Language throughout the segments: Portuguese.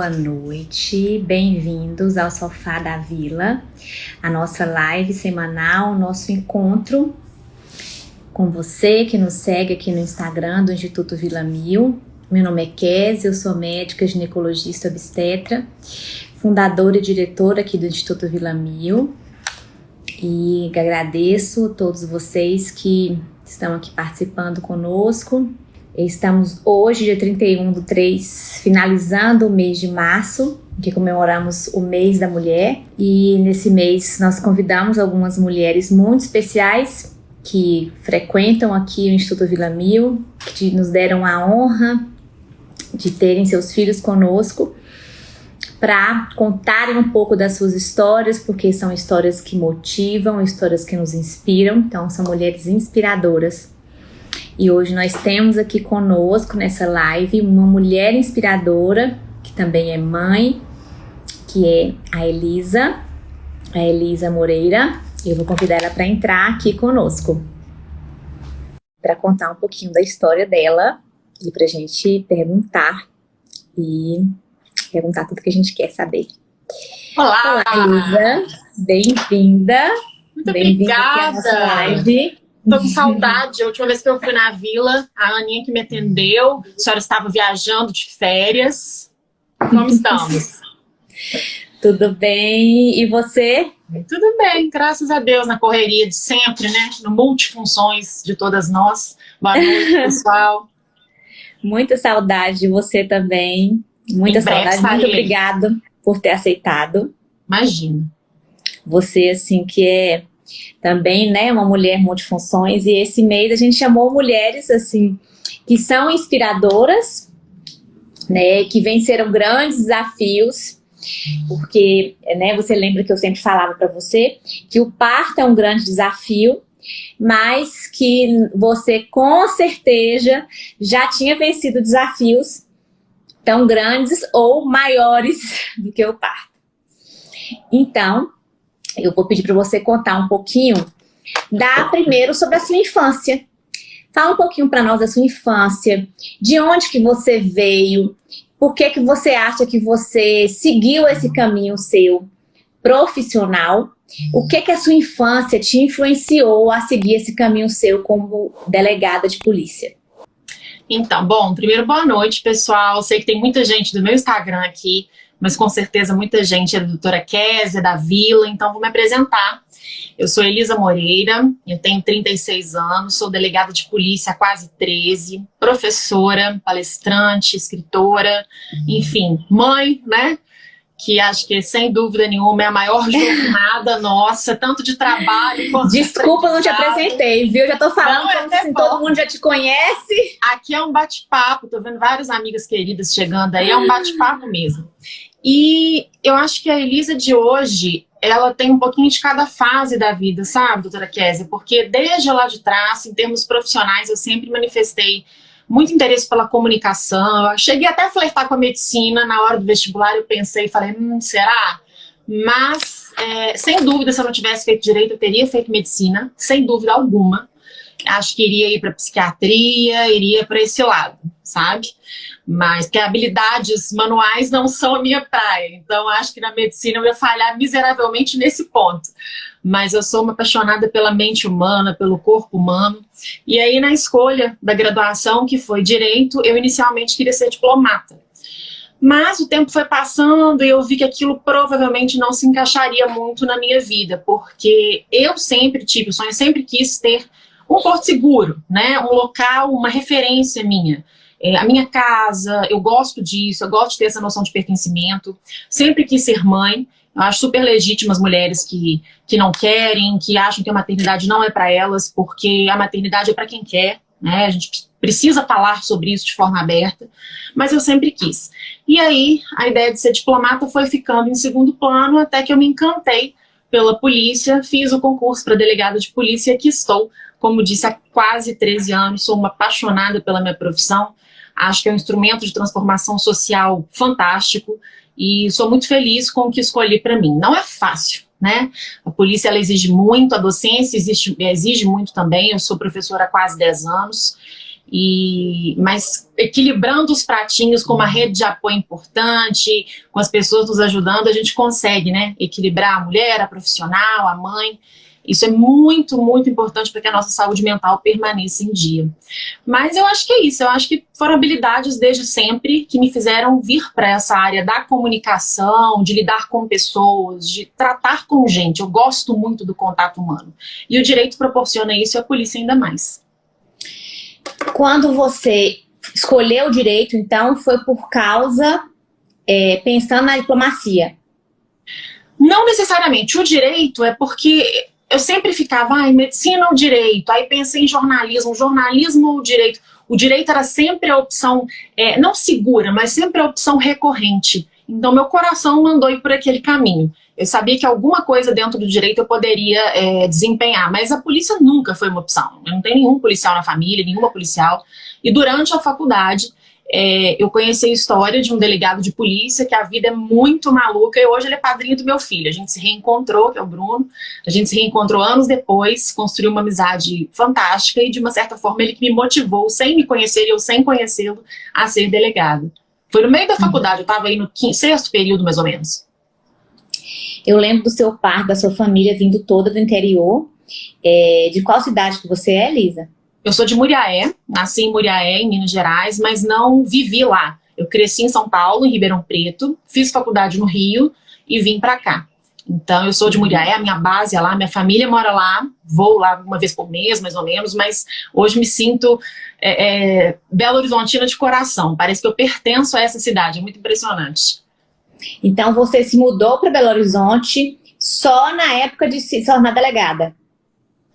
boa noite, bem-vindos ao Sofá da Vila, a nossa live semanal, nosso encontro com você que nos segue aqui no Instagram do Instituto Vila Mil. Meu nome é Kézia, eu sou médica ginecologista obstetra, fundadora e diretora aqui do Instituto Vila Mil. E agradeço a todos vocês que estão aqui participando conosco Estamos hoje, dia 31 do 3, finalizando o mês de março, que comemoramos o mês da mulher. E nesse mês nós convidamos algumas mulheres muito especiais que frequentam aqui o Instituto Vila Mil, que nos deram a honra de terem seus filhos conosco para contarem um pouco das suas histórias, porque são histórias que motivam, histórias que nos inspiram. Então, são mulheres inspiradoras e hoje nós temos aqui conosco nessa live uma mulher inspiradora, que também é mãe, que é a Elisa, a Elisa Moreira. Eu vou convidar ela para entrar aqui conosco, para contar um pouquinho da história dela e para a gente perguntar e perguntar tudo que a gente quer saber. Olá! Olá, Elisa! Bem-vinda! Muito bem-vinda à nossa live. Tô com saudade. A última vez que eu fui na vila, a Aninha que me atendeu, a senhora estava viajando de férias. Como estamos? Tudo bem. E você? Tudo bem, graças a Deus, na correria de sempre, né? No multifunções de todas nós. Boa noite, pessoal. Muita saudade de você também. Muita saudade. Muito obrigado por ter aceitado. Imagina. Você, assim, que é também, né, uma mulher multifunções, e esse mês a gente chamou mulheres, assim, que são inspiradoras, né, que venceram grandes desafios, porque, né, você lembra que eu sempre falava para você que o parto é um grande desafio, mas que você com certeza já tinha vencido desafios tão grandes ou maiores do que o parto. Então, eu vou pedir para você contar um pouquinho da primeiro sobre a sua infância. Fala um pouquinho para nós da sua infância, de onde que você veio, por que que você acha que você seguiu esse caminho seu profissional, o que que a sua infância te influenciou a seguir esse caminho seu como delegada de polícia? Então, bom, primeiro boa noite, pessoal. Sei que tem muita gente do meu Instagram aqui mas com certeza muita gente é da doutora Kézia, da Vila, então vou me apresentar. Eu sou Elisa Moreira, eu tenho 36 anos, sou delegada de polícia há quase 13, professora, palestrante, escritora, enfim, mãe, né? que acho que, sem dúvida nenhuma, é a maior jornada nossa, tanto de trabalho quanto Desculpa, não te apresentei, viu? Já tô falando não, como é assim, todo mundo já te conhece. Aqui é um bate-papo, tô vendo várias amigas queridas chegando aí, é um bate-papo mesmo. E eu acho que a Elisa de hoje, ela tem um pouquinho de cada fase da vida, sabe, doutora Kézia? Porque desde lá de trás, em termos profissionais, eu sempre manifestei muito interesse pela comunicação. Eu cheguei até a flertar com a medicina na hora do vestibular, eu pensei, falei, hum, será? Mas, é, sem dúvida, se eu não tivesse feito direito, eu teria feito medicina, sem dúvida alguma. Acho que iria ir para psiquiatria, iria para esse lado, sabe? Mas que habilidades manuais não são a minha praia, então acho que na medicina eu ia falhar miseravelmente nesse ponto. Mas eu sou uma apaixonada pela mente humana, pelo corpo humano, e aí na escolha da graduação, que foi Direito, eu inicialmente queria ser diplomata. Mas o tempo foi passando e eu vi que aquilo provavelmente não se encaixaria muito na minha vida, porque eu sempre tive o sonho, sempre quis ter um porto seguro, né? um local, uma referência minha é, a minha casa, eu gosto disso, eu gosto de ter essa noção de pertencimento, sempre quis ser mãe, eu acho super legítimo as mulheres que, que não querem, que acham que a maternidade não é para elas, porque a maternidade é para quem quer, né? A gente precisa falar sobre isso de forma aberta, mas eu sempre quis. E aí, a ideia de ser diplomata foi ficando em segundo plano, até que eu me encantei pela polícia, fiz o concurso para delegada de polícia e aqui estou, como disse, há quase 13 anos, sou uma apaixonada pela minha profissão, Acho que é um instrumento de transformação social fantástico e sou muito feliz com o que escolhi para mim. Não é fácil, né? A polícia ela exige muito, a docência exige, exige muito também. Eu sou professora há quase 10 anos e mas equilibrando os pratinhos com uma rede de apoio importante, com as pessoas nos ajudando, a gente consegue, né, equilibrar a mulher, a profissional, a mãe. Isso é muito, muito importante para que a nossa saúde mental permaneça em dia. Mas eu acho que é isso, eu acho que foram habilidades desde sempre que me fizeram vir para essa área da comunicação, de lidar com pessoas, de tratar com gente. Eu gosto muito do contato humano. E o direito proporciona isso e a polícia ainda mais. Quando você escolheu o direito, então, foi por causa, é, pensando na diplomacia? Não necessariamente. O direito é porque eu sempre ficava, ai, medicina ou direito? Aí pensei em jornalismo, jornalismo ou direito? O direito era sempre a opção, é, não segura, mas sempre a opção recorrente. Então meu coração mandou ir por aquele caminho. Eu sabia que alguma coisa dentro do direito eu poderia é, desempenhar, mas a polícia nunca foi uma opção. Eu não tenho nenhum policial na família, nenhuma policial. E durante a faculdade, é, eu conheci a história de um delegado de polícia, que a vida é muito maluca, e hoje ele é padrinho do meu filho. A gente se reencontrou, que é o Bruno, a gente se reencontrou anos depois, construiu uma amizade fantástica, e de uma certa forma ele que me motivou, sem me conhecer e eu sem conhecê-lo, a ser delegado. Foi no meio da faculdade, eu estava aí no quinto, sexto período, mais ou menos. Eu lembro do seu par, da sua família vindo toda do interior. É, de qual cidade que você é, Lisa? Eu sou de Muriaé, nasci em Muriaé, em Minas Gerais, mas não vivi lá. Eu cresci em São Paulo, em Ribeirão Preto, fiz faculdade no Rio e vim para cá. Então, eu sou de Muriaé, a minha base é lá, minha família mora lá, vou lá uma vez por mês, mais ou menos, mas hoje me sinto é, é, Belo Horizontina de coração. Parece que eu pertenço a essa cidade, é muito impressionante. Então, você se mudou para Belo Horizonte só na época de se tornar delegada?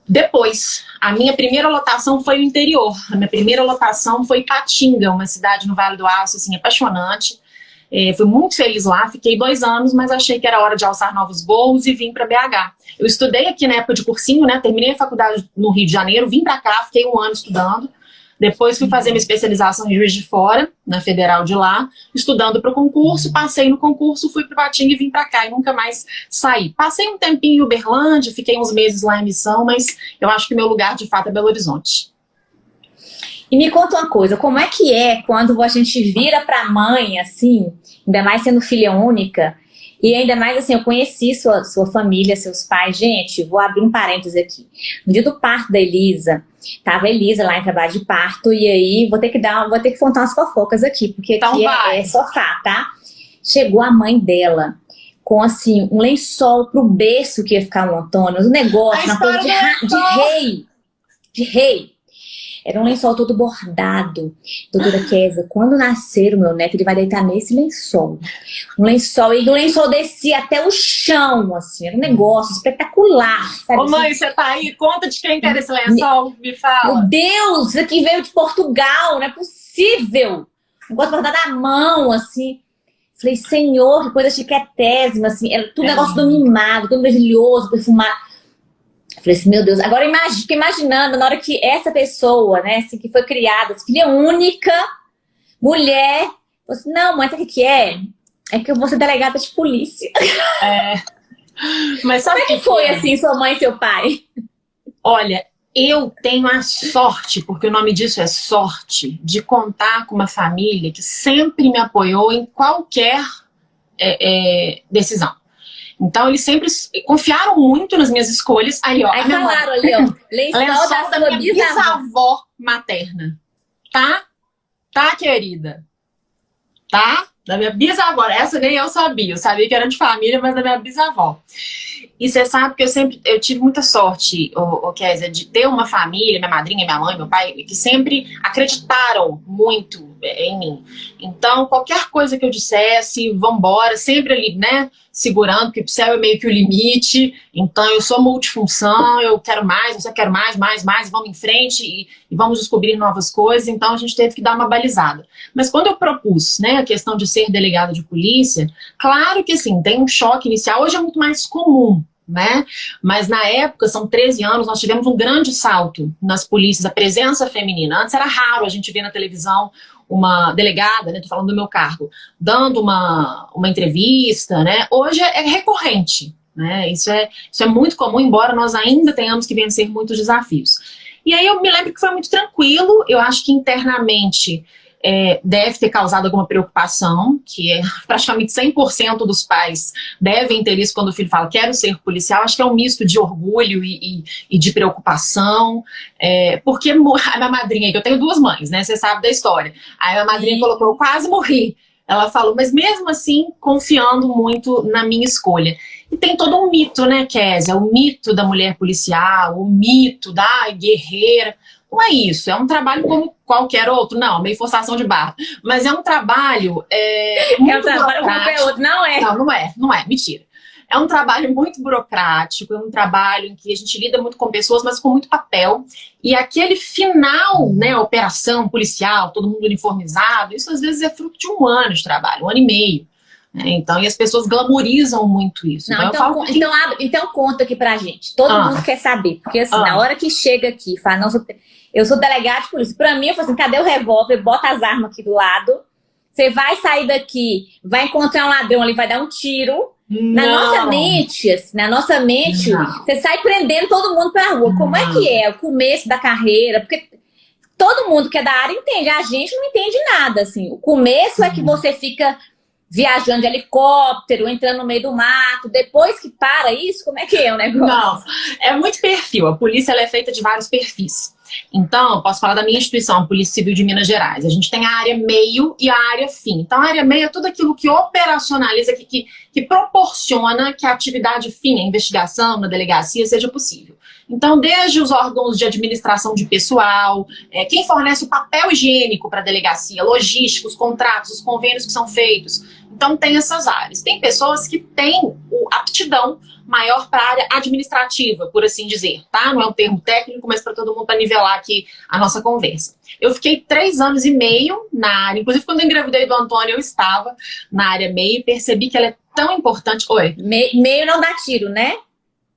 Depois, a minha primeira lotação foi o interior. A minha primeira lotação foi Patinga, uma cidade no Vale do Aço, assim, apaixonante. É, fui muito feliz lá, fiquei dois anos, mas achei que era hora de alçar novos voos e vim para BH. Eu estudei aqui na época de cursinho, né? Terminei a faculdade no Rio de Janeiro, vim para cá, fiquei um ano estudando. Depois fui fazer minha especialização em Juiz de Fora, na Federal de lá, estudando para o concurso, passei no concurso, fui para Patinga e vim para cá e nunca mais saí. Passei um tempinho em Uberlândia, fiquei uns meses lá em missão, mas eu acho que meu lugar de fato é Belo Horizonte. E me conta uma coisa, como é que é quando a gente vira para mãe, assim, ainda mais sendo filha única, e ainda mais assim, eu conheci sua, sua família, seus pais. Gente, vou abrir um parênteses aqui. No dia do parto da Elisa, tava a Elisa lá em trabalho de parto, e aí vou ter que dar, vou ter que contar umas fofocas aqui, porque então aqui é, é sofá, tá? Chegou a mãe dela com assim, um lençol pro berço que ia ficar um Antônio, um negócio, uma coisa de, de rei. De rei. Era um lençol todo bordado. Doutora Kesa, quando nascer o meu neto, ele vai deitar nesse lençol. Um lençol, e o lençol descia até o chão, assim, era um negócio espetacular. Sabe? Ô mãe, você tá aí? Conta de quem quer esse lençol, me fala. Meu Deus, isso aqui veio de Portugal, não é possível. Um negócio bordado à mão, assim. Falei, senhor, que coisa chiquetésima, assim, era tudo é. negócio do mimado, tudo brilhoso, perfumado. Falei assim, meu Deus, agora imagine, fico imaginando na hora que essa pessoa, né, assim, que foi criada, filha única, mulher, assim, não, mãe, sabe o que é? É que eu vou ser delegada de polícia. É. Mas Como é que, que foi, é? assim, sua mãe e seu pai? Olha, eu tenho a sorte, porque o nome disso é sorte, de contar com uma família que sempre me apoiou em qualquer é, é, decisão. Então, eles sempre confiaram muito nas minhas escolhas. Aí, ó. Aí falaram ali, ó. Lençol, da, da minha bisavó. bisavó materna. Tá? Tá, querida? Tá? Da minha bisavó. Essa nem eu sabia. Eu sabia que era de família, mas da minha bisavó. E você sabe que eu sempre eu tive muita sorte, o, o Kézia, de ter uma família, minha madrinha, minha mãe, meu pai, que sempre acreditaram muito em mim. Então, qualquer coisa que eu dissesse, vambora, sempre ali, né, segurando, porque o céu é meio que o limite. Então, eu sou multifunção, eu quero mais, eu quero mais, mais, mais, vamos em frente e, e vamos descobrir novas coisas. Então, a gente teve que dar uma balizada. Mas quando eu propus, né, a questão de ser delegado de polícia, claro que, assim, tem um choque inicial. Hoje é muito mais comum, né? Mas na época, são 13 anos, nós tivemos um grande salto nas polícias, a presença feminina. Antes era raro a gente ver na televisão uma delegada, né, tô falando do meu cargo, dando uma, uma entrevista, né? Hoje é, é recorrente, né? Isso é, isso é muito comum, embora nós ainda tenhamos que vencer muitos desafios. E aí eu me lembro que foi muito tranquilo, eu acho que internamente é, deve ter causado alguma preocupação, que é praticamente 100% dos pais devem ter isso quando o filho fala quero ser policial, acho que é um misto de orgulho e, e, e de preocupação, é, porque a minha madrinha, que eu tenho duas mães, né, você sabe da história, aí a minha madrinha colocou, eu quase morri, ela falou, mas mesmo assim, confiando muito na minha escolha. E tem todo um mito, né, Kézia? O mito da mulher policial, o mito da guerreira. Não é isso, é um trabalho como qualquer outro, não, meio forçação de barra. Mas é um trabalho. É, é um trabalho outro, não é? Não, não é, não é, mentira. É um trabalho muito burocrático, é um trabalho em que a gente lida muito com pessoas, mas com muito papel. E aquele final, né, operação policial, todo mundo uniformizado, isso às vezes é fruto de um ano de trabalho, um ano e meio. Né? Então, e as pessoas glamorizam muito isso. Não, então, então, que... então, então, conta aqui pra gente. Todo ah. mundo quer saber. Porque assim, ah. na hora que chega aqui, fala, não, eu sou delegado de polícia. Pra mim, eu falo assim, cadê o revólver? Bota as armas aqui do lado. Você vai sair daqui, vai encontrar um ladrão ali, vai dar um tiro. Não. Na nossa mente, assim, na nossa mente, não. você sai prendendo todo mundo pra rua. Como é que é o começo da carreira? Porque todo mundo que é da área entende, a gente não entende nada, assim. O começo é que uhum. você fica viajando de helicóptero, entrando no meio do mato, depois que para isso, como é que é o negócio? Não, é muito perfil. A polícia é feita de vários perfis. Então, posso falar da minha instituição, a Polícia Civil de Minas Gerais. A gente tem a área meio e a área fim. Então, a área meio é tudo aquilo que operacionaliza, que, que, que proporciona que a atividade fim, a investigação na delegacia, seja possível. Então, desde os órgãos de administração de pessoal, é, quem fornece o papel higiênico para a delegacia, logística, os contratos, os convênios que são feitos. Então, tem essas áreas. Tem pessoas que têm aptidão maior para a área administrativa, por assim dizer, tá? Não é um termo técnico, mas para todo mundo para nivelar aqui a nossa conversa. Eu fiquei três anos e meio na área, inclusive quando eu engravidei do Antônio, eu estava na área meio e percebi que ela é tão importante. Oi? Me, meio não dá tiro, né?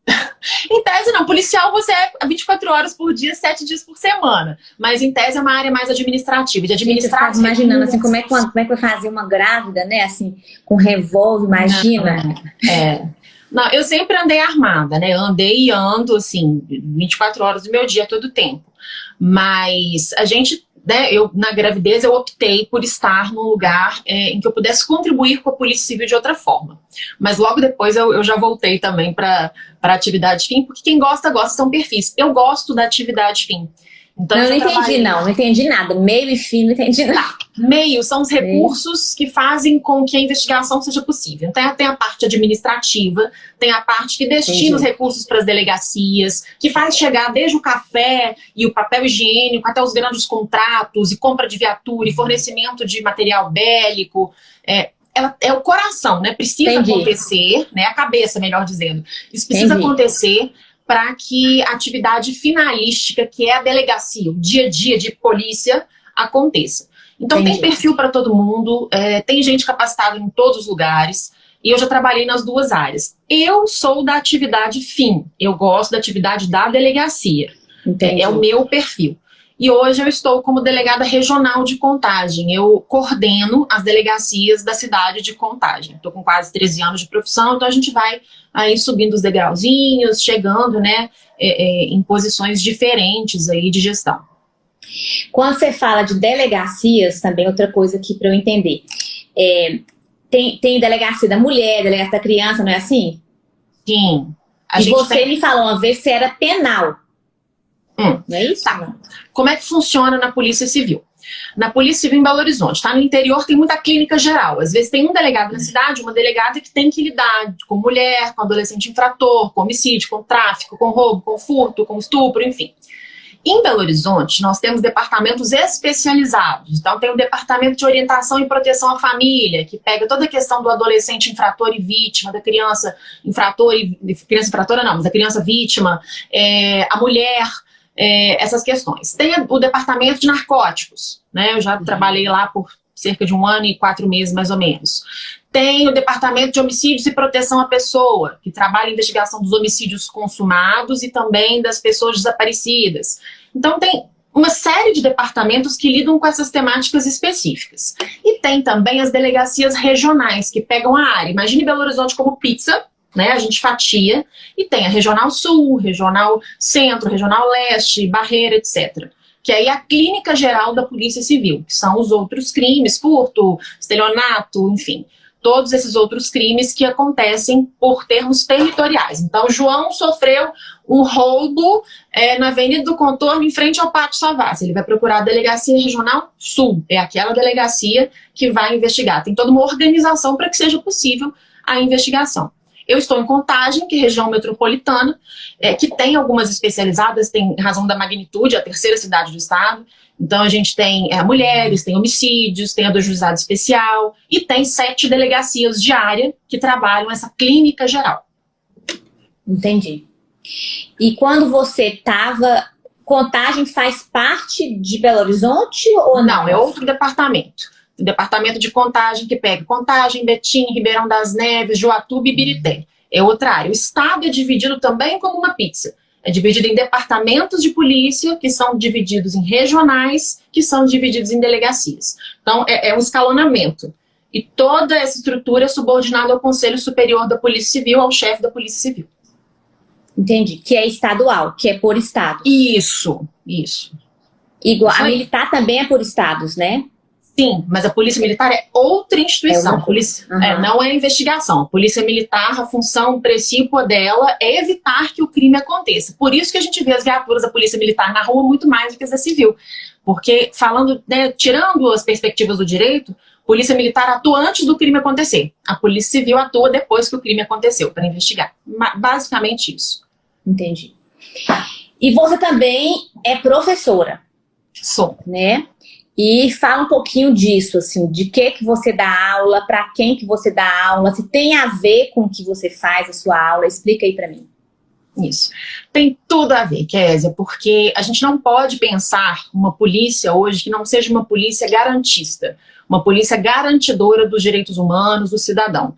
em tese, não. Policial você é 24 horas por dia, 7 dias por semana. Mas em tese é uma área mais administrativa. De administração. imaginando assim, como é, que, como é que vai fazer uma grávida, né? Assim, com revólver, imagina. Não, é. Não, eu sempre andei armada, né? andei e ando, assim, 24 horas do meu dia, todo tempo. Mas a gente né, eu, na gravidez, eu optei por estar num lugar é, em que eu pudesse contribuir com a Polícia Civil de outra forma. Mas logo depois eu, eu já voltei também para a atividade fim, porque quem gosta, gosta, são perfis. Eu gosto da atividade fim. Então, não, não entendi, não, não entendi nada. Meio e fim, não entendi nada. Tá. Meio são os recursos Meio. que fazem com que a investigação seja possível. Então, tem a parte administrativa, tem a parte que destina entendi. os recursos para as delegacias, que faz chegar desde o café e o papel higiênico até os grandes contratos e compra de viatura e fornecimento de material bélico. É, ela é o coração, né? Precisa Entendi. acontecer, né? A cabeça, melhor dizendo. Isso precisa Entendi. acontecer para que a atividade finalística, que é a delegacia, o dia a dia de polícia, aconteça. Então Entendi. tem perfil para todo mundo, é, tem gente capacitada em todos os lugares, e eu já trabalhei nas duas áreas. Eu sou da atividade fim, eu gosto da atividade da delegacia. Entendi. É o meu perfil. E hoje eu estou como delegada regional de contagem. Eu coordeno as delegacias da cidade de contagem. Estou com quase 13 anos de profissão, então a gente vai aí subindo os degrauzinhos, chegando né, é, é, em posições diferentes aí de gestão. Quando você fala de delegacias, também outra coisa aqui para eu entender. É, tem, tem delegacia da mulher, delegacia da criança, não é assim? Sim. E você tem... me falou uma vez que era penal. Hum. Não é isso? Tá. Como é que funciona na Polícia Civil? Na Polícia Civil em Belo Horizonte, tá? No interior tem muita clínica geral. Às vezes tem um delegado na cidade, uma delegada que tem que lidar com mulher, com adolescente infrator, com homicídio, com tráfico, com roubo, com furto, com estupro, enfim. Em Belo Horizonte, nós temos departamentos especializados. Então, tem o Departamento de Orientação e Proteção à Família, que pega toda a questão do adolescente infrator e vítima, da criança infrator e... Criança infratora não, mas da criança vítima, é, a mulher é, essas questões. Tem o departamento de narcóticos, né? Eu já uhum. trabalhei lá por cerca de um ano e quatro meses, mais ou menos. Tem o Departamento de Homicídios e Proteção à Pessoa, que trabalha a investigação dos homicídios consumados e também das pessoas desaparecidas. Então tem uma série de departamentos que lidam com essas temáticas específicas. E tem também as delegacias regionais, que pegam a área. Imagine Belo Horizonte como pizza, né? A gente fatia e tem a Regional Sul, Regional Centro, Regional Leste, Barreira, etc. Que aí é a clínica geral da Polícia Civil, que são os outros crimes, furto, estelionato, enfim todos esses outros crimes que acontecem por termos territoriais. Então, João sofreu um roubo é, na Avenida do Contorno, em frente ao Pátio Savassi. Ele vai procurar a Delegacia Regional Sul, é aquela delegacia que vai investigar. Tem toda uma organização para que seja possível a investigação. Eu estou em Contagem, que é região metropolitana, é, que tem algumas especializadas, tem razão da magnitude, a terceira cidade do estado. Então a gente tem é, mulheres, tem homicídios, tem a do juizado especial e tem sete delegacias de área que trabalham essa clínica geral. Entendi. E quando você estava, Contagem faz parte de Belo Horizonte ou não? Não, é outro departamento departamento de contagem que pega contagem, Betim, Ribeirão das Neves, Joatuba e Birité. É outra área. O estado é dividido também como uma pizza. É dividido em departamentos de polícia, que são divididos em regionais, que são divididos em delegacias. Então, é, é um escalonamento. E toda essa estrutura é subordinada ao Conselho Superior da Polícia Civil, ao chefe da Polícia Civil. Entendi. Que é estadual, que é por estado. Isso, isso. Igual, a militar também é por estados, né? Sim, mas a Polícia Militar é outra instituição. É polícia, uhum. é, não é investigação. A Polícia Militar, a função principal dela é evitar que o crime aconteça. Por isso que a gente vê as viaturas da Polícia Militar na rua muito mais do que as da Civil. Porque, falando, né, tirando as perspectivas do direito, Polícia Militar atua antes do crime acontecer. A Polícia Civil atua depois que o crime aconteceu, para investigar. Basicamente isso. Entendi. E você também é professora. Sou. Né? E fala um pouquinho disso, assim, de que que você dá aula, para quem que você dá aula, se tem a ver com o que você faz a sua aula, explica aí para mim. Isso. Tem tudo a ver, Kézia, porque a gente não pode pensar uma polícia hoje que não seja uma polícia garantista, uma polícia garantidora dos direitos humanos do cidadão.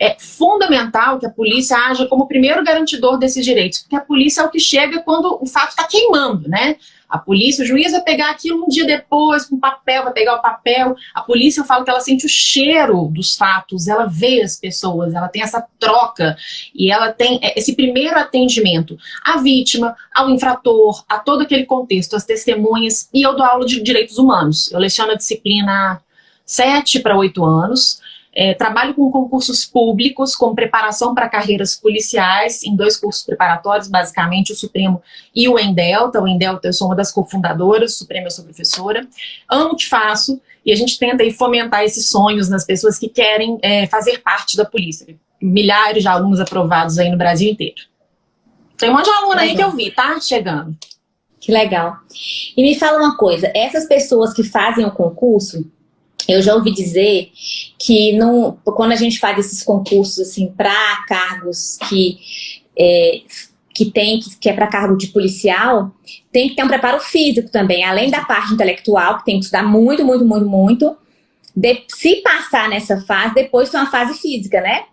É fundamental que a polícia haja como primeiro garantidor desses direitos, porque a polícia é o que chega quando o fato está queimando, né? A polícia, o juiz vai pegar aquilo um dia depois, com papel, vai pegar o papel. A polícia, eu falo que ela sente o cheiro dos fatos, ela vê as pessoas, ela tem essa troca e ela tem esse primeiro atendimento à vítima, ao infrator, a todo aquele contexto, as testemunhas. E eu dou aula de direitos humanos. Eu leciono a disciplina há sete para oito anos. É, trabalho com concursos públicos, com preparação para carreiras policiais, em dois cursos preparatórios, basicamente o Supremo e o Endelta. O Endelta eu sou uma das cofundadoras, o Supremo eu sou professora. Amo o que faço e a gente tenta aí, fomentar esses sonhos nas pessoas que querem é, fazer parte da polícia. Milhares de alunos aprovados aí no Brasil inteiro. Tem um monte de aluno aí que eu vi, tá? Chegando. Que legal. E me fala uma coisa, essas pessoas que fazem o concurso, eu já ouvi dizer que não, quando a gente faz esses concursos assim para cargos que é, que tem que, é para cargo de policial, tem que ter um preparo físico também, além da parte intelectual, que tem que estudar muito, muito, muito, muito. De, se passar nessa fase, depois tem uma fase física, né?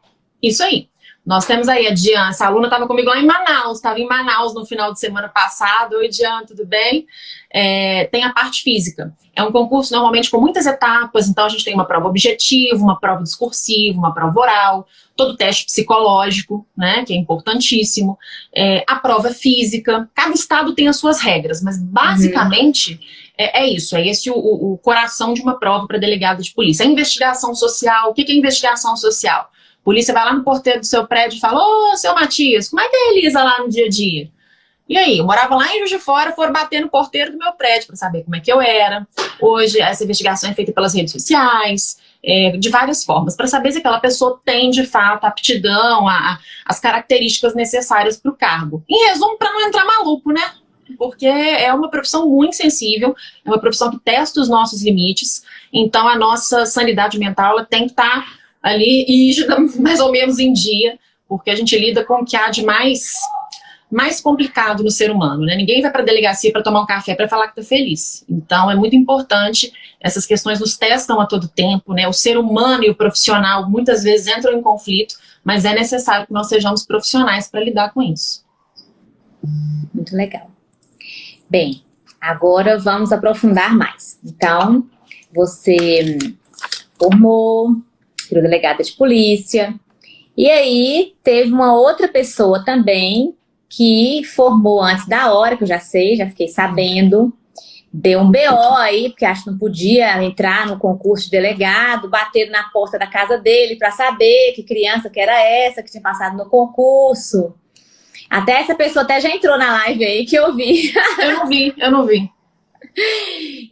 Isso aí. Nós temos aí a Diana, essa aluna estava comigo lá em Manaus, estava em Manaus no final de semana passado. Oi, Diana, tudo bem? É, tem a parte física. É um concurso normalmente com muitas etapas, então a gente tem uma prova objetiva, uma prova discursiva, uma prova oral, todo o teste psicológico, né, que é importantíssimo, é, a prova física. Cada estado tem as suas regras, mas basicamente uhum. é, é, isso, é esse o, o coração de uma prova para delegado de polícia. A investigação social, o que é investigação social? Polícia vai lá no porteiro do seu prédio e fala, ô, seu Matias, como é que é a Elisa lá no dia a dia? E aí, eu morava lá em Juiz de Fora, foram bater no porteiro do meu prédio para saber como é que eu era. Hoje, essa investigação é feita pelas redes sociais, é, de várias formas, para saber se aquela pessoa tem, de fato, aptidão, a, a as características necessárias para o cargo. Em resumo, para não entrar maluco, né? Porque é uma profissão muito sensível, é uma profissão que testa os nossos limites, então a nossa sanidade mental ela tem que estar tá ali e mais ou menos em dia, porque a gente lida com o que há de mais, mais complicado no ser humano, né? Ninguém vai para a delegacia para tomar um café para falar que está feliz. Então é muito importante, essas questões nos testam a todo tempo, né? O ser humano e o profissional muitas vezes entram em conflito, mas é necessário que nós sejamos profissionais para lidar com isso. Muito legal. Bem, agora vamos aprofundar mais. Então, você formou, virou delegada de polícia, E aí teve uma outra pessoa também que formou antes da hora, que eu já sei, já fiquei sabendo, deu um BO aí, porque acho que não podia entrar no concurso de delegado, bateram na porta da casa dele para saber que criança que era essa, que tinha passado no concurso. Até essa pessoa até já entrou na live aí, que eu vi. Eu não vi, eu não vi.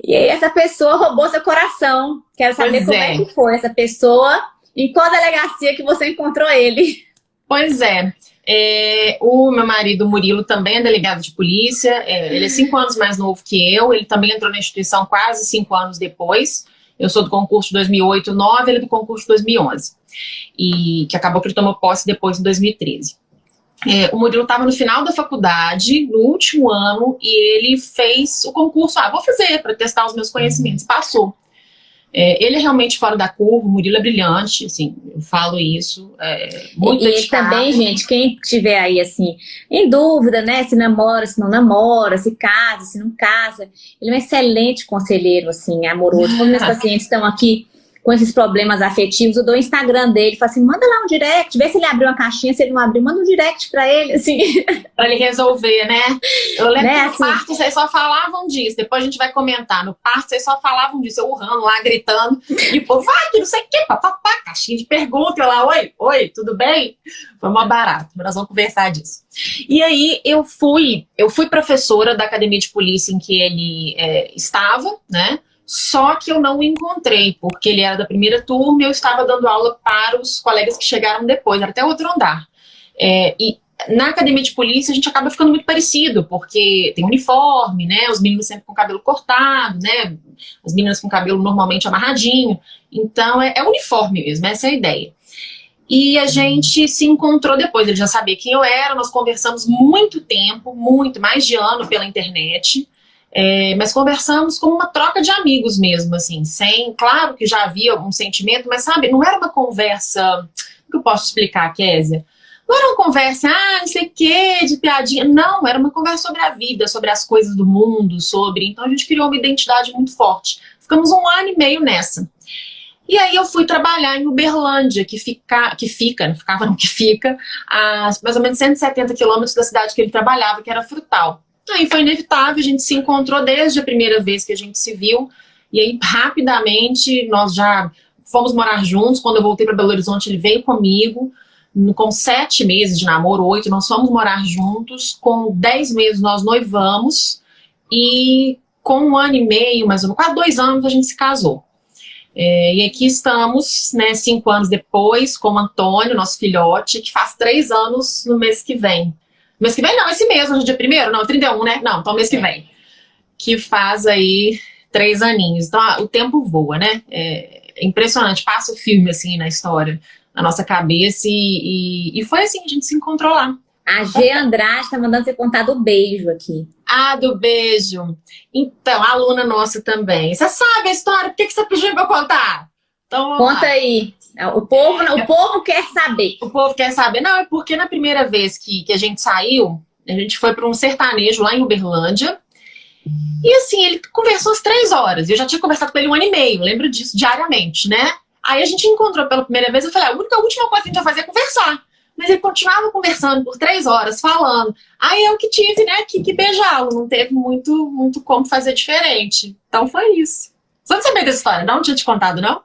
E aí essa pessoa roubou seu coração. Quero saber pois como é. é que foi essa pessoa, em qual delegacia que você encontrou ele. Pois é. É, o meu marido Murilo também é delegado de polícia, é, ele é cinco anos mais novo que eu, ele também entrou na instituição quase cinco anos depois. Eu sou do concurso de 2008, 2009, ele é do concurso de 2011. E que acabou que ele tomou posse depois em 2013. É, o Murilo estava no final da faculdade, no último ano, e ele fez o concurso. Ah, vou fazer para testar os meus conhecimentos. Passou. É, ele é realmente fora da curva, o Murilo é brilhante, assim, eu falo isso, é, muito E ele também, gente, quem estiver aí, assim, em dúvida, né, se namora, se não namora, se casa, se não casa, ele é um excelente conselheiro, assim, amoroso. Como meus pacientes estão aqui com esses problemas afetivos, eu dou o Instagram dele, falo assim, manda lá um direct, vê se ele abriu uma caixinha, se ele não abriu, manda um direct pra ele, assim. pra ele resolver, né? Eu lembro né, que no assim, parto vocês só falavam disso, depois a gente vai comentar, no parto vocês só falavam disso, eu urrando lá, gritando, e povo, vai, que não sei o que, papapá, caixinha de pergunta, eu lá, oi, oi, tudo bem? Foi uma barata, mas nós vamos conversar disso. E aí eu fui, eu fui professora da academia de polícia em que ele é, estava, né? Só que eu não o encontrei, porque ele era da primeira turma e eu estava dando aula para os colegas que chegaram depois, era até outro andar. É, e na academia de polícia a gente acaba ficando muito parecido, porque tem uniforme, né? Os meninos sempre com cabelo cortado, né? As meninas com cabelo normalmente amarradinho. Então é, é uniforme mesmo, essa é a ideia. E a gente se encontrou depois, ele já sabia quem eu era, nós conversamos muito tempo, muito, mais de ano pela internet. É, mas conversamos como uma troca de amigos mesmo, assim, sem, claro que já havia algum sentimento, mas sabe, não era uma conversa, que eu posso explicar, Kézia? Não era uma conversa, ah, não sei o que, de piadinha, não, era uma conversa sobre a vida, sobre as coisas do mundo, sobre, então a gente criou uma identidade muito forte. Ficamos um ano e meio nessa. E aí eu fui trabalhar em Uberlândia, que fica, que fica, não ficava não, que fica, a mais ou menos 170 quilômetros da cidade que ele trabalhava, que era Frutal. Aí foi inevitável, a gente se encontrou desde a primeira vez que a gente se viu, e aí rapidamente nós já fomos morar juntos, quando eu voltei para Belo Horizonte ele veio comigo, com sete meses de namoro, oito, nós fomos morar juntos, com dez meses nós noivamos, e com um ano e meio, mais ou menos, quase dois anos a gente se casou. É, e aqui estamos, né, cinco anos depois, com o Antônio, nosso filhote, que faz três anos no mês que vem. Mês que vem não, esse mês, hoje é dia primeiro? Não, 31, né? Não, então mês que é. vem. Que faz aí três aninhos. Então o tempo voa, né? É impressionante, passa o filme assim na história, na nossa cabeça e, e, e foi assim, a gente se encontrou lá. A G Andrade tá mandando você contar do beijo aqui. Ah, do beijo. Então, a aluna nossa também. Você sabe a história? Por que, que você pediu pra eu contar? Então, Conta lá. aí. O povo, o povo quer saber. O povo quer saber. Não, é porque na primeira vez que, que a gente saiu, a gente foi para um sertanejo lá em Uberlândia. E assim, ele conversou às três horas. Eu já tinha conversado com ele um ano e meio, lembro disso, diariamente, né? Aí a gente encontrou pela primeira vez, eu falei, a única a última coisa que a gente vai fazer é conversar. Mas ele continuava conversando por três horas, falando. Aí eu que tive, né, que, que beijá-lo. Não teve muito, muito como fazer diferente. Então foi isso. Você não sabia dessa história? Não tinha te contado, não?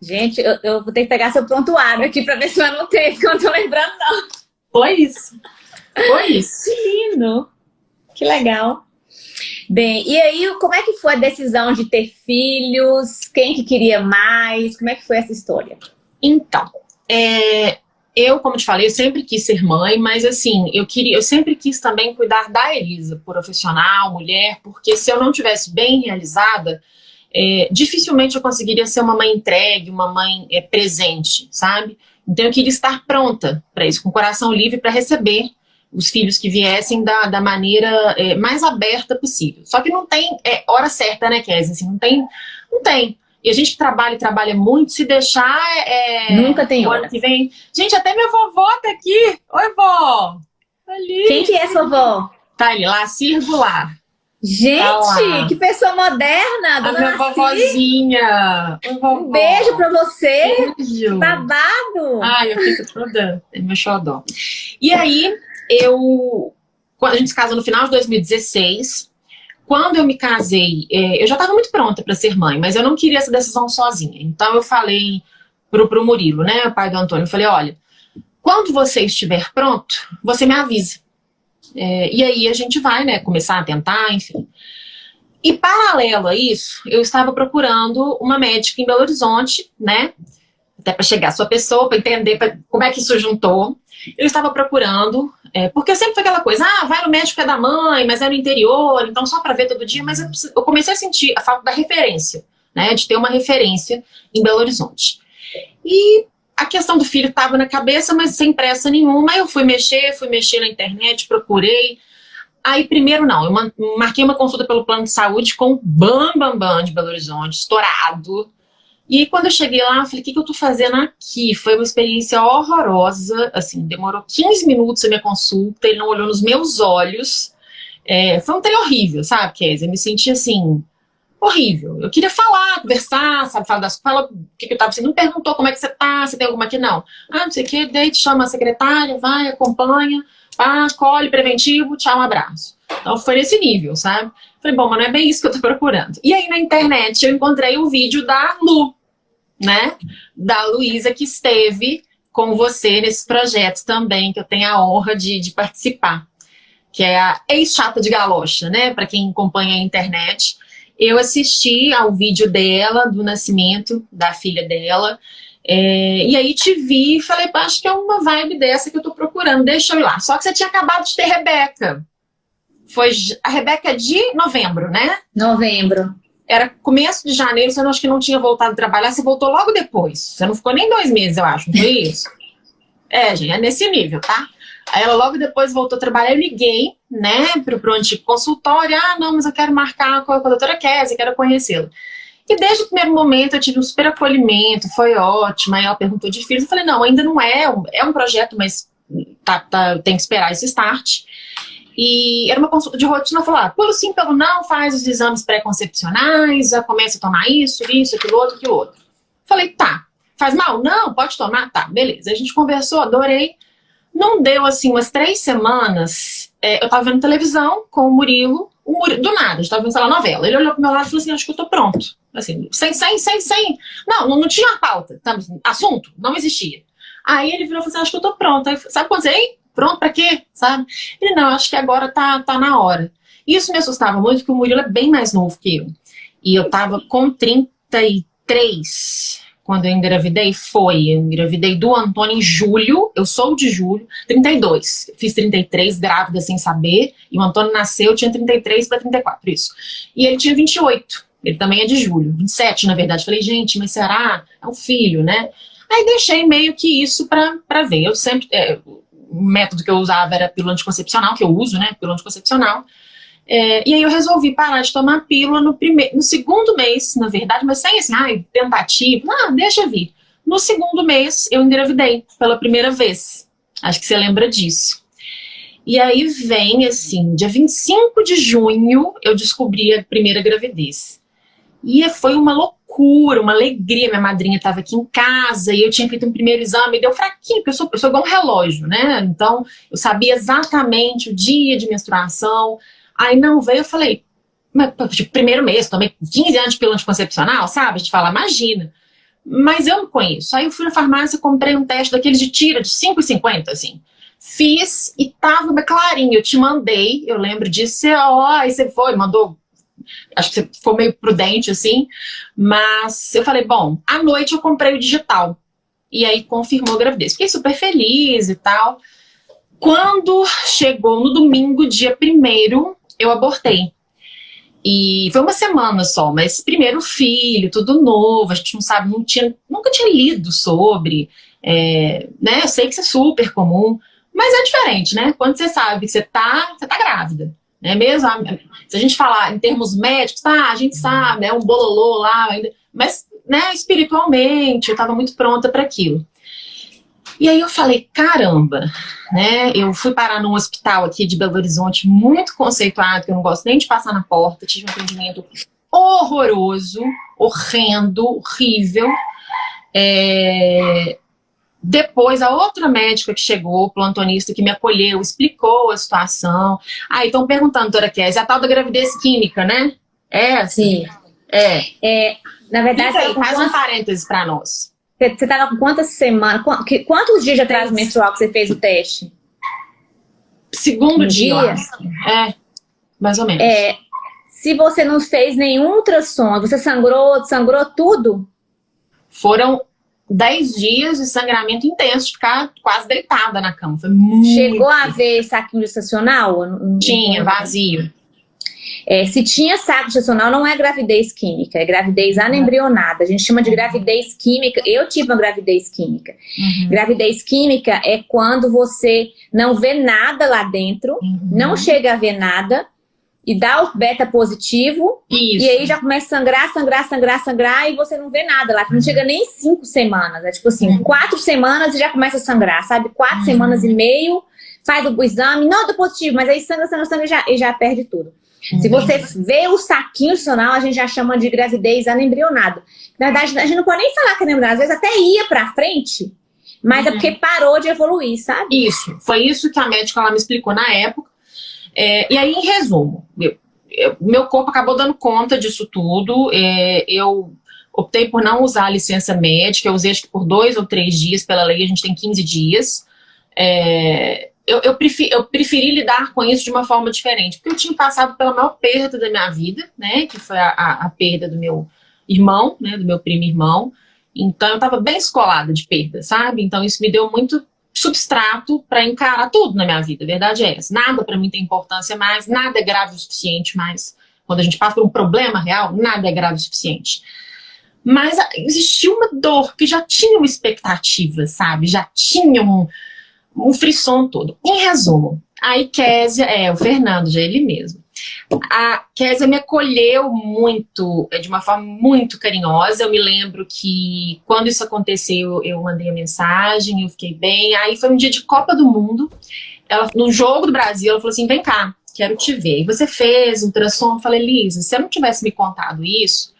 Gente, eu, eu, vou ter que pegar seu prontuário aqui para ver se eu anotei, que eu não tô lembrando, não. Foi isso. Foi isso. Que lindo. Que legal. Bem, e aí, como é que foi a decisão de ter filhos? Quem que queria mais? Como é que foi essa história? Então, é, eu, como te falei, eu sempre quis ser mãe, mas assim, eu queria, eu sempre quis também cuidar da Elisa, profissional, mulher, porque se eu não tivesse bem realizada, é, dificilmente eu conseguiria ser uma mãe entregue, uma mãe é, presente, sabe? Então eu queria estar pronta para isso, com o coração livre para receber os filhos que viessem da, da maneira é, mais aberta possível. Só que não tem é, hora certa, né, Kézia? Assim, não tem, não tem. E a gente que trabalha e trabalha muito, se deixar é... Nunca tem hora. que vem... Gente, até minha vovó tá aqui. Oi, vó! Ali. Quem que é sua vovó? Tá ali, lá, circular. Gente, tá que pessoa moderna, dona A minha vovozinha. Um beijo pra você. Beijo. Babado. Ai, eu fico toda. É meu xodó. E aí, eu. A gente se casou no final de 2016. Quando eu me casei, é, eu já estava muito pronta para ser mãe, mas eu não queria essa decisão sozinha. Então eu falei pro, pro Murilo, né, o pai do Antônio, eu falei, olha, quando você estiver pronto, você me avisa. É, e aí a gente vai, né, começar a tentar, enfim. E paralelo a isso, eu estava procurando uma médica em Belo Horizonte, né, até para chegar a sua pessoa, para entender pra, como é que isso juntou. Eu estava procurando, é, porque sempre foi aquela coisa, ah, vai no médico é da mãe, mas é no interior, então só para ver todo dia, mas eu, eu, comecei a sentir a falta da referência, né, de ter uma referência em Belo Horizonte. E a questão do filho estava na cabeça, mas sem pressa nenhuma. Eu fui mexer, fui mexer na internet, procurei. Aí, primeiro, não, eu marquei uma consulta pelo plano de saúde com o Bam Bam Bam de Belo Horizonte, estourado. E quando eu cheguei lá, eu falei, o que, que eu tô fazendo aqui? Foi uma experiência horrorosa, assim, demorou 15 minutos a minha consulta, ele não olhou nos meus olhos. É, foi um trem horrível, sabe, Kézia? Eu me senti assim, horrível. Eu queria falar, conversar, sabe, falar das fala o que, que eu tava assim, não perguntou como é que você tá, se tem alguma aqui, não. Ah, não sei o que, daí te chama a secretária, vai, acompanha, pá, colhe preventivo, tchau, um abraço. Então foi nesse nível, sabe? Falei, bom, mas não é bem isso que eu tô procurando. E aí na internet eu encontrei um vídeo da Lu, né? Da Luísa que esteve com você nesse projeto também, que eu tenho a honra de, de participar. Que é a ex-chata de galocha, né? Para quem acompanha a internet eu assisti ao vídeo dela, do nascimento da filha dela, é, e aí te vi e falei, acho que é uma vibe dessa que eu tô procurando, deixa eu ir lá. Só que você tinha acabado de ter Rebeca. Foi a Rebeca é de novembro, né? Novembro. Era começo de janeiro, você não, acho que não tinha voltado a trabalhar, você voltou logo depois. Você não ficou nem dois meses, eu acho, não foi isso? é, gente, é nesse nível, tá? Aí ela logo depois voltou a trabalhar, eu liguei, né, pro, pro antigo consultório, ah, não, mas eu quero marcar com a, com a doutora Kézia, quero conhecê-la. E desde o primeiro momento eu tive um super acolhimento, foi ótimo, aí ela perguntou de filhos, eu falei, não, ainda não é, é um projeto, mas tá, tá, tem que esperar esse start. E era uma consulta de rotina, falou, ah, pelo sim, pelo não, faz os exames pré-concepcionais, já começa a tomar isso, isso, aquilo outro, aquilo outro. Falei, tá, faz mal? Não, pode tomar? Tá, beleza. A gente conversou, adorei. Não deu, assim, umas três semanas, é, eu tava vendo televisão com o Murilo, o Murilo do nada, a gente tava vendo, sei lá, novela. Ele olhou pro meu lado e falou assim, acho que eu tô pronto. Assim, sem, sem, sem, sem. Não, não, não tinha pauta, sabe? assunto, não existia. Aí ele virou e falou assim, acho que eu tô pronto. Aí, sabe quando você, pronto pra quê? Sabe? Ele, não, acho que agora tá, tá na hora. Isso me assustava muito, porque o Murilo é bem mais novo que eu. E eu tava com 33 quando eu engravidei foi, eu engravidei do Antônio em julho, eu sou de julho, 32. Fiz 33, grávida sem saber, e o Antônio nasceu, tinha 33 para 34, isso. E ele tinha 28, ele também é de julho, 27 na verdade. Falei, gente, mas será? É um filho, né? Aí deixei meio que isso para ver. Eu sempre, é, o método que eu usava era pílula anticoncepcional, que eu uso, né, pílula anticoncepcional, é, e aí eu resolvi parar de tomar pílula no, primeiro, no segundo mês, na verdade, mas sem assim, ai, tentativa, ah, deixa vir. No segundo mês, eu engravidei pela primeira vez. Acho que você lembra disso. E aí vem, assim, dia 25 de junho, eu descobri a primeira gravidez. E foi uma loucura, uma alegria. Minha madrinha estava aqui em casa e eu tinha feito um primeiro exame, e deu fraquinho, porque eu sou, eu sou igual um relógio, né? Então, eu sabia exatamente o dia de menstruação, Aí não veio, eu falei, mas, tipo, primeiro mês, tomei 15 anos de pílula anticoncepcional, sabe? A gente fala, imagina. Mas eu não conheço. Aí eu fui na farmácia, comprei um teste daqueles de tira, de 5,50, assim. Fiz e tava clarinho, eu te mandei, eu lembro disso, ó, aí você foi, mandou, acho que você foi meio prudente, assim, mas eu falei, bom, à noite eu comprei o digital, e aí confirmou a gravidez. Fiquei super feliz e tal. Quando chegou no domingo, dia primeiro, eu abortei. E foi uma semana só, mas primeiro filho, tudo novo, a gente não sabe, não tinha, nunca tinha lido sobre, é, né? Eu sei que isso é super comum, mas é diferente, né? Quando você sabe que você tá, você tá grávida, né? Mesmo, se a gente falar em termos médicos, tá, a gente sabe, é um bololô lá, mas, né, espiritualmente, eu tava muito pronta para aquilo. E aí eu falei, caramba, né? Eu fui parar num hospital aqui de Belo Horizonte muito conceituado, que eu não gosto nem de passar na porta, tive um atendimento horroroso, horrendo, horrível. É... Depois, a outra médica que chegou, plantonista, que me acolheu, explicou a situação. Ah, estão perguntando, doutora Kézia, a tal da gravidez química, né? É, assim. Sim. É. é na verdade, aí, faz um parênteses para nós. Você estava com quantas semanas, quantos dias de atraso menstrual que você fez o teste? Segundo um dia. dia. É, mais ou menos. É, se você não fez nenhum ultrassom, você sangrou, sangrou tudo? Foram 10 dias de sangramento intenso, de ficar quase deitada na cama. Foi muito Chegou a ver saquinho gestacional? Tinha, vazio. É, se tinha saco gestacional, não é gravidez química, é gravidez anembrionada. A gente chama de gravidez química. Eu tive uma gravidez química. Uhum. Gravidez química é quando você não vê nada lá dentro, uhum. não chega a ver nada, e dá o beta positivo, Isso. e aí já começa a sangrar, sangrar, sangrar, sangrar, e você não vê nada lá, não chega nem cinco semanas, é tipo assim, uhum. quatro semanas e já começa a sangrar, sabe? Quatro uhum. semanas e meio, faz o exame, não, deu positivo, mas aí sangra, sangra, sangra e já, e já perde tudo. Uhum. Se você vê o saquinho adicional, a gente já chama de gravidez anembrionada. Na verdade, a gente não pode nem falar que é anembrionada, às vezes até ia pra frente, mas é uhum. porque parou de evoluir, sabe? Isso, foi isso que a médica lá me explicou na época, é, e aí, em resumo, eu, eu, meu corpo acabou dando conta disso tudo. É, eu optei por não usar a licença médica, eu usei acho que por dois ou três dias, pela lei a gente tem 15 dias. É, eu, eu, preferi, eu, preferi, lidar com isso de uma forma diferente, porque eu tinha passado pela maior perda da minha vida, né, que foi a, a, a perda do meu irmão, né, do meu primo irmão, então eu estava bem escolada de perda, sabe? Então isso me deu muito substrato para encarar tudo na minha vida, a verdade é essa. Nada para mim tem importância mais, nada é grave o suficiente mais. Quando a gente passa por um problema real, nada é grave o suficiente. Mas existia uma dor que já tinha uma expectativa, sabe? Já tinha um, um frisson todo. Em resumo, a Ikésia, é, o Fernando, já é ele mesmo. A Késia me acolheu muito, é, de uma forma muito carinhosa. Eu me lembro que quando isso aconteceu, eu mandei a mensagem, eu fiquei bem. Aí foi um dia de Copa do Mundo. Ela, no jogo do Brasil, ela falou assim: vem cá, quero te ver. E você fez um ultrassom? Eu falei, Lisa, se eu não tivesse me contado isso,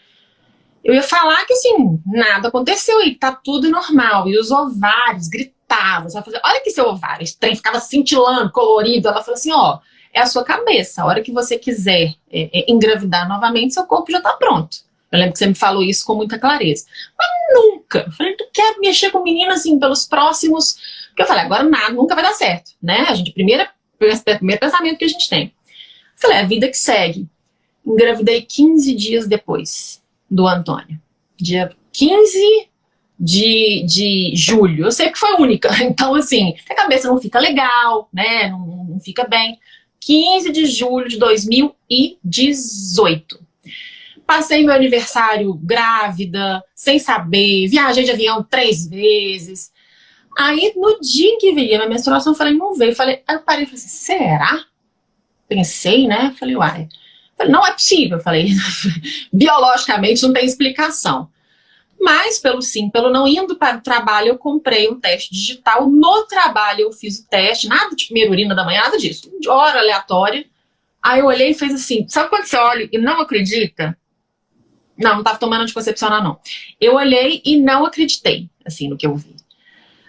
eu ia falar que assim, nada aconteceu e tá tudo normal. E os ovários gritavam, sabe? Olha que seu ovário, esse trem ficava cintilando, colorido. Ela falou assim: ó é a sua cabeça. A hora que você quiser é, é, engravidar novamente, seu corpo já está pronto. Eu lembro que você me falou isso com muita clareza. Mas nunca. Eu falei, tu quer mexer com menino assim pelos próximos. Porque eu falei, agora nada, nunca vai dar certo. Né? A gente, primeiro, primeiro pensamento que a gente tem. Eu falei, é a vida que segue. Engravidei 15 dias depois do Antônio. Dia 15 de, de julho. Eu sei que foi única. Então, assim, a cabeça não fica legal, né? Não, não fica bem. 15 de julho de 2018. Passei meu aniversário grávida, sem saber, viajei de avião três vezes. Aí, no dia que veio a minha menstruação, eu falei, não veio. Falei, aí eu parei e falei assim, será? Pensei, né? Falei, uai. Falei, não é possível. Falei, biologicamente não tem explicação. Mas, pelo sim, pelo não indo para o trabalho, eu comprei um teste digital. No trabalho, eu fiz o teste, nada de primeira urina da manhã, nada disso. De hora aleatória. Aí eu olhei e fez assim. Sabe quando você olha e não acredita? Não, não estava tomando anticoncepcional, não. Eu olhei e não acreditei, assim, no que eu vi.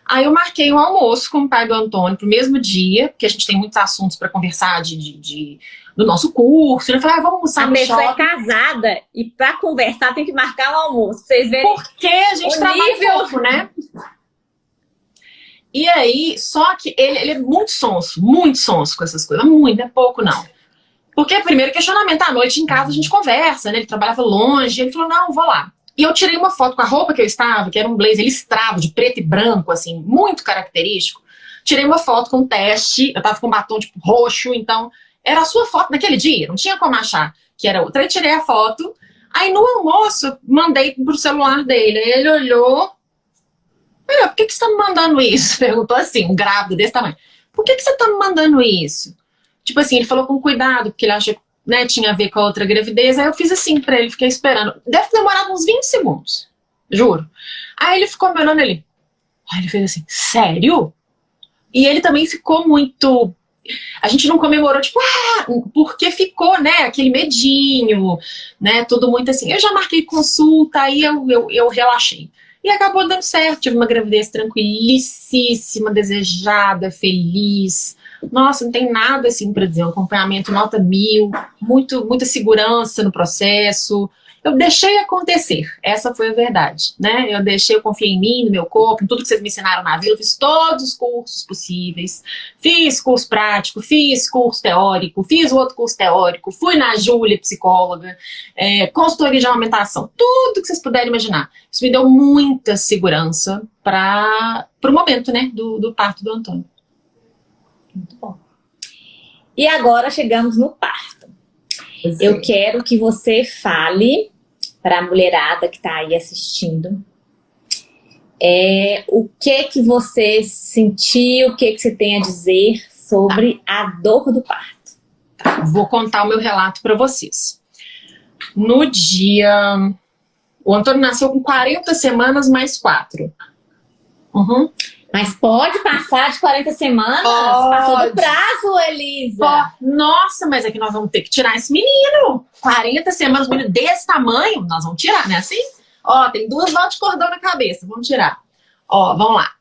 Aí eu marquei um almoço com o pai do Antônio pro mesmo dia, porque a gente tem muitos assuntos para conversar de, de, de do nosso curso. Eu falei, ah, vamos almoçar a no pessoa é casada e para conversar tem que marcar um almoço. Vocês verem Porque a gente trabalha nível... pouco, né? E aí, só que ele, ele é muito sonso, muito sonso com essas coisas. Muito, não é pouco não. Porque, primeiro, questionamento à noite em casa a gente conversa, né? Ele trabalhava longe, ele falou, não, vou lá. E eu tirei uma foto com a roupa que eu estava, que era um blazer listrado, de preto e branco, assim, muito característico. Tirei uma foto com teste, eu tava com um batom, tipo, roxo, então era a sua foto naquele dia, não tinha como achar que era outra. Aí tirei a foto, aí no almoço mandei pro celular dele, ele olhou, por que, que você tá me mandando isso? Perguntou assim, um grávido desse tamanho. Por que, que você tá me mandando isso? Tipo assim, ele falou com cuidado, porque ele achou que né, tinha a ver com a outra gravidez. Aí eu fiz assim pra ele, fiquei esperando. Deve ter demorado uns 20 segundos, juro. Aí ele ficou me olhando ali. Aí ele fez assim, sério? E ele também ficou muito... A gente não comemorou, tipo, ah, porque ficou, né, aquele medinho, né, tudo muito assim. Eu já marquei consulta, aí eu, eu, eu relaxei. E acabou dando certo, tive uma gravidez tranquilicíssima, desejada, feliz. Nossa, não tem nada assim para dizer, um acompanhamento nota mil, muito, muita segurança no processo, eu deixei acontecer, essa foi a verdade, né? Eu deixei, eu confiei em mim, no meu corpo, em tudo que vocês me ensinaram na vida, eu fiz todos os cursos possíveis, fiz curso prático, fiz curso teórico, fiz outro curso teórico, fui na Júlia, psicóloga, é, consultoria de aumentação, tudo que vocês puderem imaginar. Isso me deu muita segurança para o momento, né, do, do parto do Antônio. Muito bom. E agora chegamos no parto. Eu quero que você fale para a mulherada que está aí assistindo. É, o que que você sentiu, o que que você tem a dizer sobre a dor do parto? Tá, vou contar o meu relato para vocês. No dia... O Antônio nasceu com 40 semanas mais 4. Uhum. Mas pode passar de 40 semanas? Pode. Passou do prazo, Elisa. Pode. Nossa, mas é que nós vamos ter que tirar esse menino. 40 semanas, menino desse tamanho, nós vamos tirar, né? Assim? Ó, tem duas voltas de cordão na cabeça, vamos tirar. Ó, vamos lá.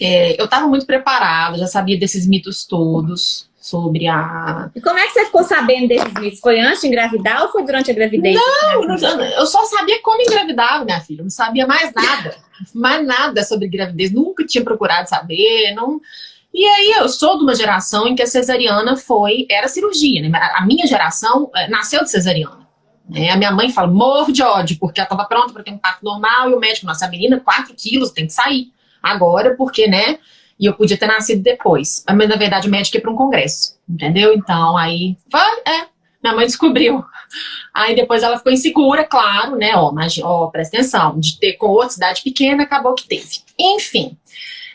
É, eu tava muito preparada, já sabia desses mitos todos sobre a... E como é que você ficou sabendo desses mitos? Foi antes de engravidar ou foi durante a gravidez? Não, não eu só sabia como engravidar, minha filha. não sabia mais nada mais nada sobre gravidez, nunca tinha procurado saber, não... E aí eu sou de uma geração em que a cesariana foi, era cirurgia, né? A minha geração é, nasceu de cesariana. Né? A minha mãe fala, morro de ódio, porque ela estava pronta para ter um parto normal, e o médico, nossa, a menina, 4 quilos, tem que sair. Agora, porque, né? E eu podia ter nascido depois. Mas, na verdade, o médico ia para um congresso, entendeu? Então, aí, é, minha mãe descobriu. Aí depois ela ficou insegura, claro, né? Ó, mas, ó, presta atenção, de ter com outra cidade pequena, acabou que teve. Enfim.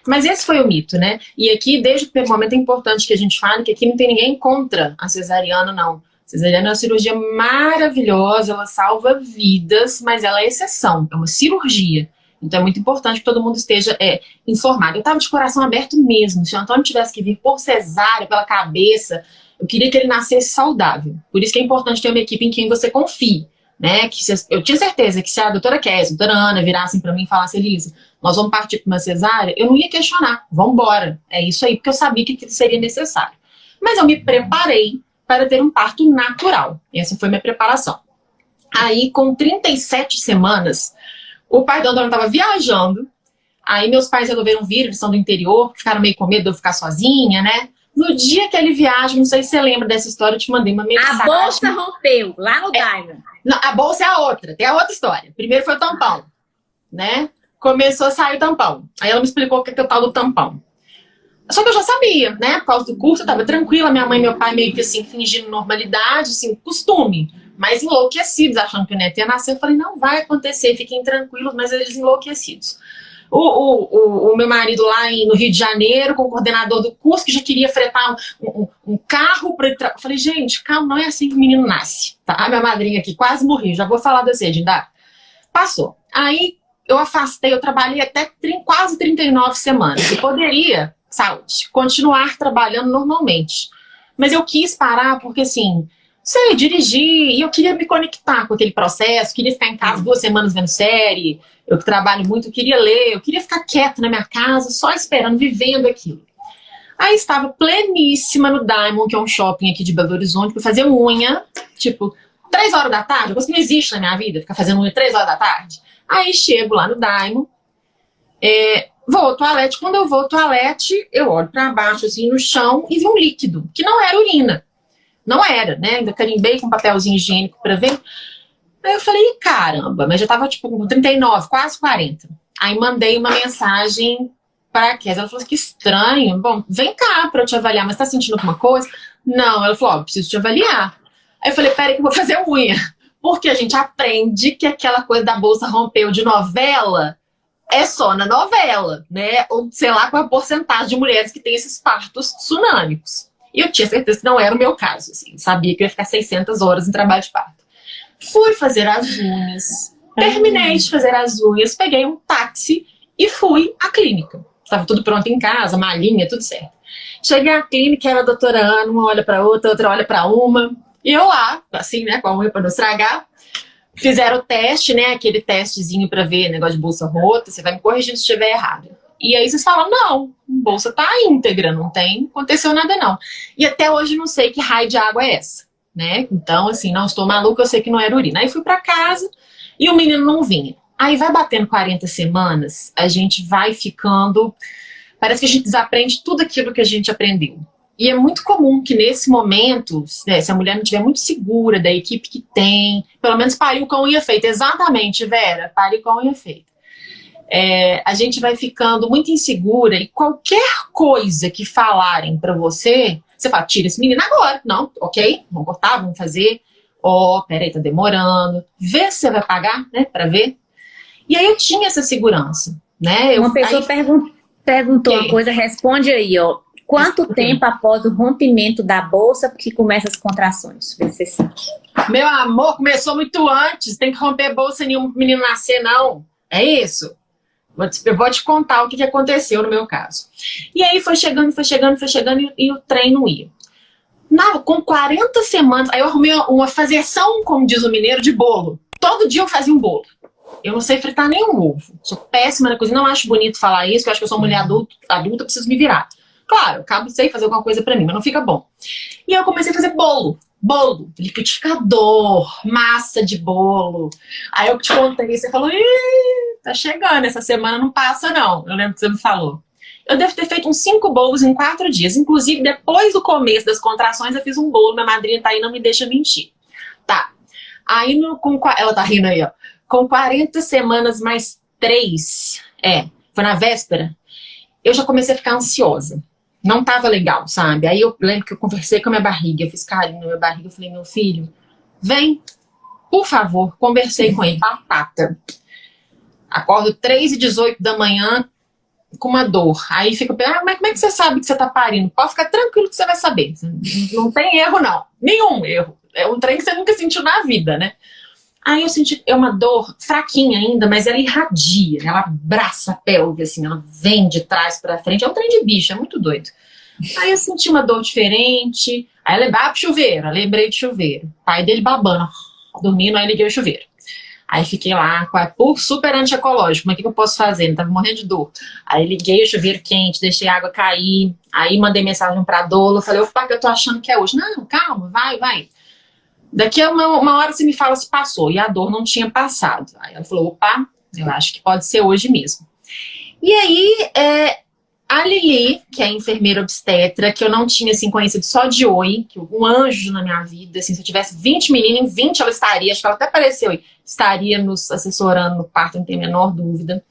Mas esse foi o mito, né? E aqui, desde o primeiro momento, é importante que a gente fale que aqui não tem ninguém contra a cesariana, não. A cesariana é uma cirurgia maravilhosa, ela salva vidas, mas ela é exceção, é uma cirurgia. Então é muito importante que todo mundo esteja é, informado. Eu estava de coração aberto mesmo. Se o Antônio tivesse que vir por cesárea, pela cabeça, eu queria que ele nascesse saudável. Por isso que é importante ter uma equipe em quem você confie. Né? Que se, eu tinha certeza que se a doutora Kézia, a doutora Ana virassem para mim e falassem, Elisa, nós vamos partir para uma cesárea, eu não ia questionar, vamos embora. É isso aí, porque eu sabia que seria necessário. Mas eu me preparei para ter um parto natural. Essa foi minha preparação. Aí, com 37 semanas, o pai da Antônio estava viajando, aí meus pais resolveram vir, eles são do interior, ficaram meio com medo de eu ficar sozinha, né? No dia que ele viaja, não sei se você lembra dessa história, eu te mandei uma mensagem. A bolsa rompeu, lá no é, Diamond. Não, a bolsa é a outra, tem a outra história. Primeiro foi o tampão, né? Começou a sair o tampão. Aí ela me explicou o que é, o tal do tampão. Só que eu já sabia, né? Por causa do curso, eu tava tranquila. Minha mãe e meu pai meio que assim, fingindo normalidade, assim, costume. Mas enlouquecidos, achando que o neto ia nascer. Eu falei, não vai acontecer, fiquem tranquilos, mas eles enlouquecidos o, o, o, meu marido lá em, no Rio de Janeiro, com o coordenador do curso, que já queria fretar um, um, um carro para Eu falei, gente, calma, não é assim que o menino nasce. Tá? A minha madrinha aqui quase morri, já vou falar desse, Edinda. Passou. Aí eu afastei, eu trabalhei até quase 39 semanas. E poderia, saúde, continuar trabalhando normalmente. Mas eu quis parar porque, assim, sei, dirigir, e eu queria me conectar com aquele processo, queria ficar em casa duas semanas vendo série, eu que trabalho muito, eu queria ler, eu queria ficar quieto na minha casa, só esperando, vivendo aquilo. Aí estava pleníssima no Diamond, que é um shopping aqui de Belo Horizonte, para fazer unha, tipo, três horas da tarde, coisa que não existe na minha vida, ficar fazendo unha três horas da tarde. Aí chego lá no Diamond, é, vou ao toalete, quando eu vou ao toalete, eu olho para baixo, assim, no chão, e vi um líquido, que não era urina. Não era, né? Ainda carimbei com papelzinho higiênico para ver. Aí eu falei, caramba, mas já tava tipo com 39, quase 40. Aí mandei uma mensagem para a. Ela falou assim, que estranho. Bom, vem cá para eu te avaliar, mas tá sentindo alguma coisa? Não, ela falou, ó, preciso te avaliar. Aí eu falei, peraí que eu vou fazer unha. Porque a gente aprende que aquela coisa da bolsa rompeu de novela é só na novela, né? Ou sei lá qual é a porcentagem de mulheres que tem esses partos tsunâmicos. E eu tinha certeza que não era o meu caso, assim. Sabia que eu ia ficar 600 horas em trabalho de parto. Fui fazer as unhas. Terminei de fazer as unhas, peguei um táxi e fui à clínica. Estava tudo pronto em casa, malinha, tudo certo. Cheguei à clínica, era a doutora Ana, uma olha para outra, outra olha para uma. E eu lá, assim, né, com a unha para não estragar. Fizeram o teste, né, aquele testezinho para ver negócio de bolsa rota, você vai me corrigindo se estiver errado. E aí vocês falam, não, bolsa tá íntegra, não tem, aconteceu nada não. E até hoje não sei que raio de água é essa, né? Então, assim, não estou maluca, eu sei que não era urina. Aí fui para casa e o menino não vinha. Aí vai batendo 40 semanas, a gente vai ficando... Parece que a gente desaprende tudo aquilo que a gente aprendeu. E é muito comum que nesse momento, né, se a mulher não estiver muito segura da equipe que tem, pelo menos pariu com unha feita. Exatamente, Vera, pariu com unha feita. É, a gente vai ficando muito insegura e qualquer coisa que falarem para você, você fala, tira esse menino agora. Não, ok, vamos cortar, vamos fazer. Ó, oh, peraí, tá demorando. Vê se você vai pagar, né, para ver. E aí eu tinha essa segurança, né? Eu, uma pessoa aí... pergun perguntou uma coisa, responde aí, ó. Quanto tempo após o rompimento da bolsa que começa as contrações? Você sabe. Meu amor, começou muito antes. Tem que romper bolsa nenhum menino nascer, não. É isso? Eu vou te contar o que aconteceu no meu caso. E aí foi chegando, foi chegando, foi chegando e, e o trem não ia. Na, com 40 semanas, aí eu arrumei uma fazeção, como diz o mineiro, de bolo. Todo dia eu fazia um bolo. Eu não sei fritar nenhum ovo. Sou péssima na cozinha. Não acho bonito falar isso, eu acho que eu sou mulher adulta, adulta preciso me virar. Claro, acabo sei fazer alguma coisa pra mim, mas não fica bom. E eu comecei a fazer bolo. Bolo, liquidificador, massa de bolo. Aí eu te contei, você falou, Ih, tá chegando, essa semana não passa não. Eu lembro que você me falou. Eu devo ter feito uns cinco bolos em quatro dias. Inclusive, depois do começo das contrações, eu fiz um bolo. Minha madrinha tá aí, não me deixa mentir. Tá. Aí, no, com, ela tá rindo aí, ó. Com 40 semanas mais três, é, foi na véspera, eu já comecei a ficar ansiosa não tava legal, sabe? Aí eu lembro que eu conversei com a minha barriga, eu fiz carinho na minha barriga, eu falei, meu filho, vem, por favor, conversei com ele, batata. Acordo 3 e 18 da manhã com uma dor. Aí fica, ah, mas como é que você sabe que você tá parindo? Pode ficar tranquilo que você vai saber. Não tem erro, não. Nenhum erro. É um trem que você nunca sentiu na vida, né? Aí eu senti, é uma dor fraquinha ainda, mas ela irradia, ela abraça a pelve, assim, ela vem de trás para frente, é um trem de bicho, é muito doido. Aí eu senti uma dor diferente, aí eu lembrei, ah, pro chuveiro, eu lembrei de chuveiro. Pai dele babando, dormindo, aí liguei o chuveiro. Aí fiquei lá, super antiecológico, mas o que eu posso fazer? Não tava morrendo de dor. Aí liguei o chuveiro quente, deixei a água cair, aí mandei mensagem pra Dolo, falei, opa, que eu tô achando que é hoje. Não, calma, vai, vai. Daqui a uma, uma hora você me fala se passou, e a dor não tinha passado. Aí ela falou, opa, eu acho que pode ser hoje mesmo. E aí, é, a Lili, que é enfermeira obstetra, que eu não tinha, assim, conhecido só de oi, que um anjo na minha vida, assim, se eu tivesse 20 meninas, em 20 ela estaria, acho que ela até apareceu aí, estaria nos assessorando no parto, não tem a menor dúvida.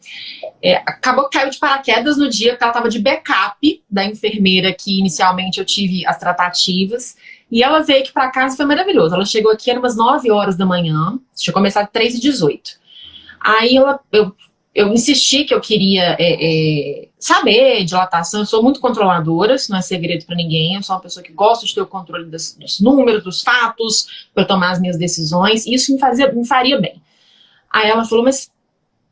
É, acabou que caiu de paraquedas no dia que ela estava de backup da enfermeira que inicialmente eu tive as tratativas, e ela veio aqui para casa, foi maravilhoso. Ela chegou aqui, eram umas 9 horas da manhã, tinha começado 3 e 18. Aí ela, eu, eu insisti que eu queria é, é, saber dilatação, eu sou muito controladora, isso não é segredo para ninguém, eu sou uma pessoa que gosta de ter o controle dos, dos números, dos fatos, para tomar as minhas decisões, e isso me, fazia, me faria bem. Aí ela falou, mas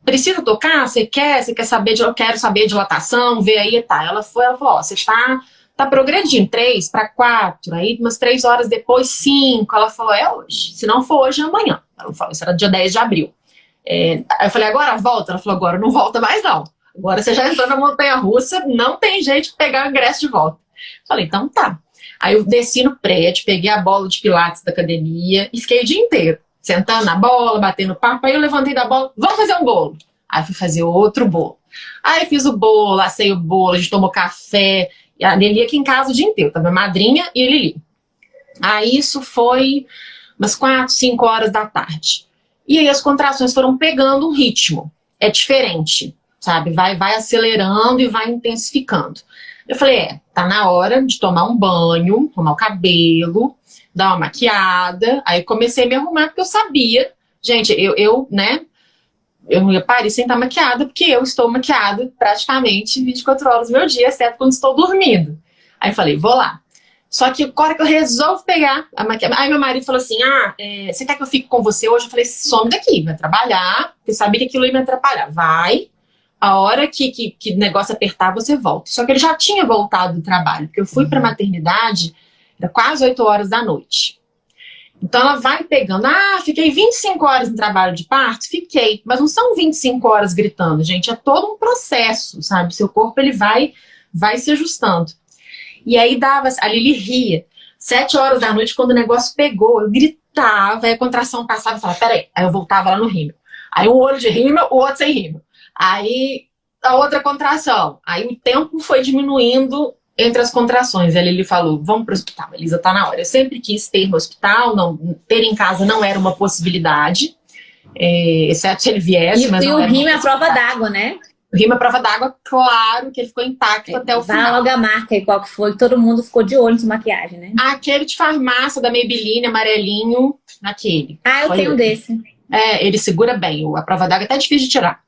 precisa tocar? Você quer? Você quer saber? De, eu quero saber dilatação, ver aí, tá. Ela foi, ela falou, ó, você está tá progredindo, três para quatro, aí umas três horas depois, cinco. Ela falou, é hoje. Se não for hoje, é amanhã. Ela falou, isso era dia 10 de abril. É, eu falei, agora volta? Ela falou, agora não volta mais não. Agora você já entrou na montanha-russa, não tem jeito de pegar o ingresso de volta. Falei, então tá. Aí eu desci no prédio, peguei a bola de pilates da academia e fiquei o dia inteiro, sentando na bola, batendo papo. Aí eu levantei da bola, vamos fazer um bolo. Aí fui fazer outro bolo. Aí fiz o bolo, assei o bolo, a gente tomou café, e a Lili aqui em casa o dia inteiro, tava minha madrinha e a Lili. Aí isso foi umas quatro, cinco horas da tarde. E aí as contrações foram pegando um ritmo. É diferente, sabe? Vai, vai acelerando e vai intensificando. Eu falei, é, tá na hora de tomar um banho, tomar o cabelo, dar uma maquiada. Aí comecei a me arrumar porque eu sabia. Gente, eu, eu né, eu não ia sem estar maquiada, porque eu estou maquiada praticamente 24 horas do meu dia, exceto quando estou dormindo. Aí eu falei, vou lá. Só que a hora que eu resolvo pegar a maquiagem... Aí meu marido falou assim, ah, é, você quer que eu fique com você hoje? Eu falei, some daqui, vai trabalhar, porque sabia que aquilo ia me atrapalhar. Vai, a hora que, que, que o negócio apertar, você volta. Só que ele já tinha voltado do trabalho, porque eu fui para a maternidade, era quase 8 horas da noite. Então ela vai pegando, ah, fiquei 25 horas em trabalho de parto? Fiquei, mas não são 25 horas gritando, gente, é todo um processo, sabe? Seu corpo ele vai, vai se ajustando. E aí dava, a Lili ria. Sete horas da noite, quando o negócio pegou, eu gritava, aí a contração passava e falava, peraí. Aí eu voltava lá no rímel. Aí um olho de rímel, o outro sem rímel. Aí a outra contração. Aí o tempo foi diminuindo entre as contrações. Ele, ele falou, vamos para o hospital, Elisa, tá na hora. Eu sempre quis ter no hospital, não, ter em casa não era uma possibilidade, é, exceto se ele viesse. E, mas e o era uma rim é a prova d'água, né? O rim é prova d'água, claro que ele ficou intacto até o final. logo a marca aí, qual que foi, todo mundo ficou de olho nessa maquiagem, né? Aquele de farmácia da Maybelline, amarelinho, naquele. Ah, eu tenho desse. É, ele segura bem, a prova d'água é até difícil de tirar.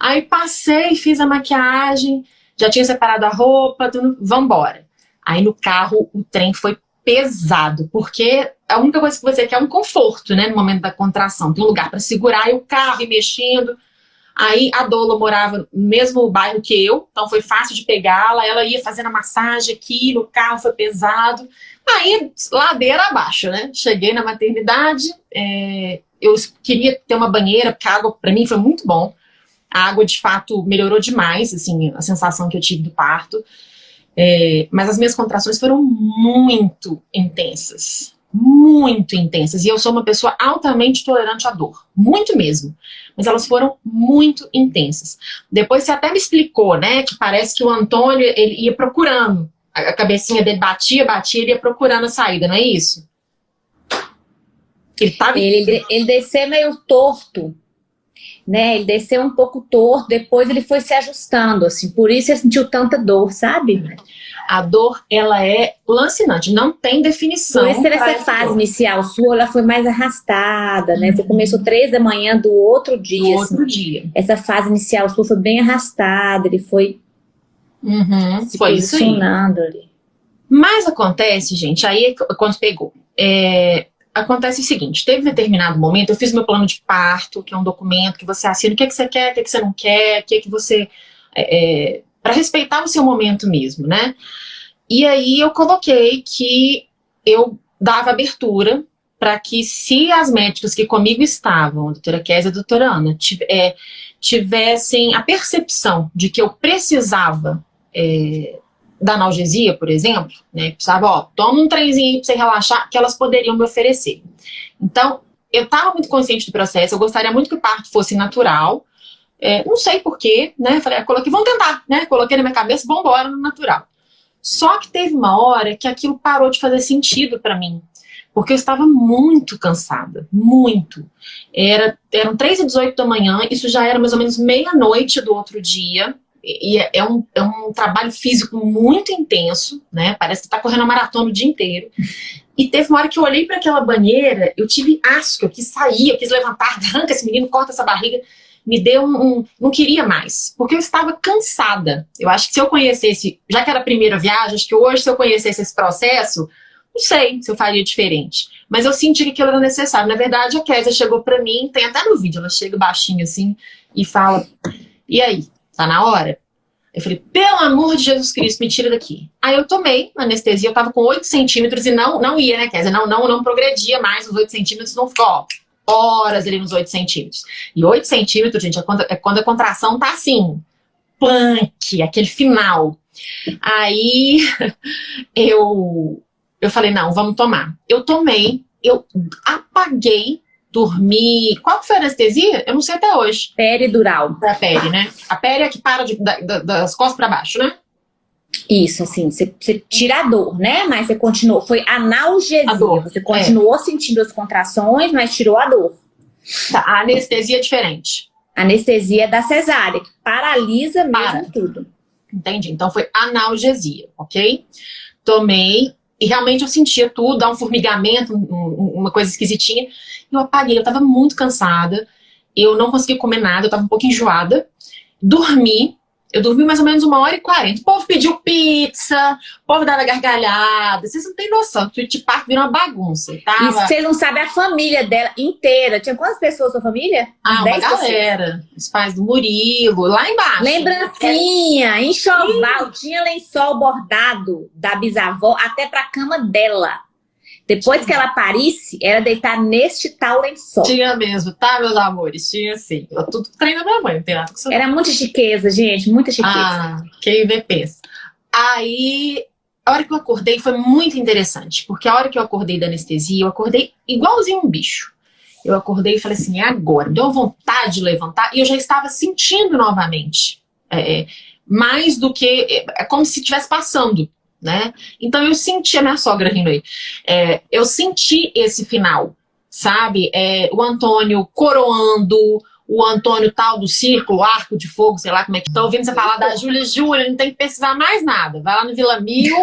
Aí passei, fiz a maquiagem, já tinha separado a roupa, tudo, vambora. Aí no carro o trem foi pesado, porque a única coisa que você quer é um conforto, né, no momento da contração. Tem um lugar para segurar e o carro ir mexendo. Aí a Dola morava no mesmo bairro que eu, então foi fácil de pegá-la. Ela ia fazendo a massagem aqui, no carro foi pesado. Aí, ladeira abaixo, né? Cheguei na maternidade, é, eu queria ter uma banheira, porque a água para mim foi muito bom. A água, de fato, melhorou demais, assim, a sensação que eu tive do parto. É, mas as minhas contrações foram muito intensas. Muito intensas. E eu sou uma pessoa altamente tolerante à dor. Muito mesmo. Mas elas foram muito intensas. Depois você até me explicou, né? Que parece que o Antônio, ele ia procurando. A cabecinha dele batia, batia, ele ia procurando a saída, não é isso? Ele tava... Ele, ele desceu meio torto, né? Ele desceu um pouco torto, depois ele foi se ajustando, assim. Por isso ele sentiu tanta dor, sabe? A dor, ela é lancinante, não tem definição. Por isso essa fase dor. inicial sua, ela foi mais arrastada, né? Você começou três da manhã do outro dia, No assim. outro dia. Essa fase inicial sua foi bem arrastada, ele foi Uhum, se foi posicionando ali. Mas acontece, gente, aí é quando pegou. É, acontece o seguinte, teve determinado momento, eu fiz meu plano de parto, que é um documento que você assina, o que, é que você quer, o que, é que você não quer, o que, é que você... É, para respeitar o seu momento mesmo, né? E aí eu coloquei que eu dava abertura para que se as médicas que comigo estavam, a doutora Kézia e a doutora Ana, é, tivessem a percepção de que eu precisava é, da analgesia, por exemplo, né, precisava, ó, toma um trenzinho aí pra você relaxar, que elas poderiam me oferecer. Então, eu estava muito consciente do processo, eu gostaria muito que o parto fosse natural, é, não sei porquê, né, falei, ah, coloquei, vamos tentar, né, coloquei na minha cabeça, vamos embora no natural. Só que teve uma hora que aquilo parou de fazer sentido para mim, porque eu estava muito cansada, muito. Era, eram 3 e 18 da manhã, isso já era mais ou menos meia-noite do outro dia, e é, é um, é um trabalho físico muito intenso, né? Parece que tá correndo maratona o dia inteiro. E teve uma hora que eu olhei para aquela banheira, eu tive asco, eu quis sair, eu quis levantar, arranca esse menino, corta essa barriga. Me deu um, um. Não queria mais, porque eu estava cansada. Eu acho que se eu conhecesse, já que era a primeira viagem, acho que hoje, se eu conhecesse esse processo, não sei se eu faria diferente. Mas eu senti que aquilo era necessário. Na verdade, a Kézia chegou para mim, tem até no vídeo, ela chega baixinho assim e fala: E aí, tá na hora? Eu falei, pelo amor de Jesus Cristo, me tira daqui. Aí eu tomei anestesia, eu tava com 8 centímetros e não, não ia, né, Kézia? Não, não, não progredia mais os 8 centímetros, não ficou, ó, horas ali nos 8 centímetros. E 8 centímetros, gente, é quando, é quando a contração tá assim, punk, aquele final. Aí eu, eu falei, não, vamos tomar. Eu tomei, eu apaguei, dormi. Qual que foi a anestesia? Eu não sei até hoje. Peridural. Pra pele, né? A pele é que para de- da- da- das costas pra baixo, né? Isso, assim, você, você tira a dor, né? Mas você continuou, foi analgesia. A dor, Você continuou sentindo as contrações, mas tirou a dor. Tá, a anestesia é diferente. Anestesia da cesárea, que paralisa mesmo Para. tudo. Entendi. Então foi analgesia, ok? Tomei e realmente eu sentia tudo, dá um formigamento, um- um- uma coisa esquisitinha. Eu apaguei, eu tava muito cansada. Eu não consegui comer nada, eu tava um pouco enjoada. Dormi. Eu dormi mais ou menos uma hora e quarenta. O povo pediu pizza, o povo dava gargalhada. Vocês não têm noção. O Tweet Park virou uma bagunça. Tava... E vocês não sabem a família dela inteira. Tinha quantas pessoas sua família? Ah, uma galera. Os pais do Murilo, lá embaixo. Lembrancinha, enxoval. Tinha lençol bordado da bisavó até pra cama dela. Depois que ela parisse, era deitar neste tal lençol. Tinha mesmo, tá, meus amores? Tinha sim. Eu tudo treino da minha mãe, não tem nada com Era muita chiqueza, gente, muita chiqueza. Ah, quem vê pensa. Aí, a hora que eu acordei foi muito interessante, porque a hora que eu acordei da anestesia, eu acordei igualzinho um bicho. Eu acordei e falei assim, é agora. Deu vontade de levantar e eu já estava sentindo novamente. É, mais do que... É, é como se estivesse passando né? Então eu senti, a minha sogra rindo aí, é, eu senti esse final, sabe? É, o Antônio coroando, o Antônio tal do círculo, arco de fogo, sei lá como é que... Tô ouvindo você falar da Júlia Júlia, não tem que pesquisar mais nada. Vai lá no Vila Mil,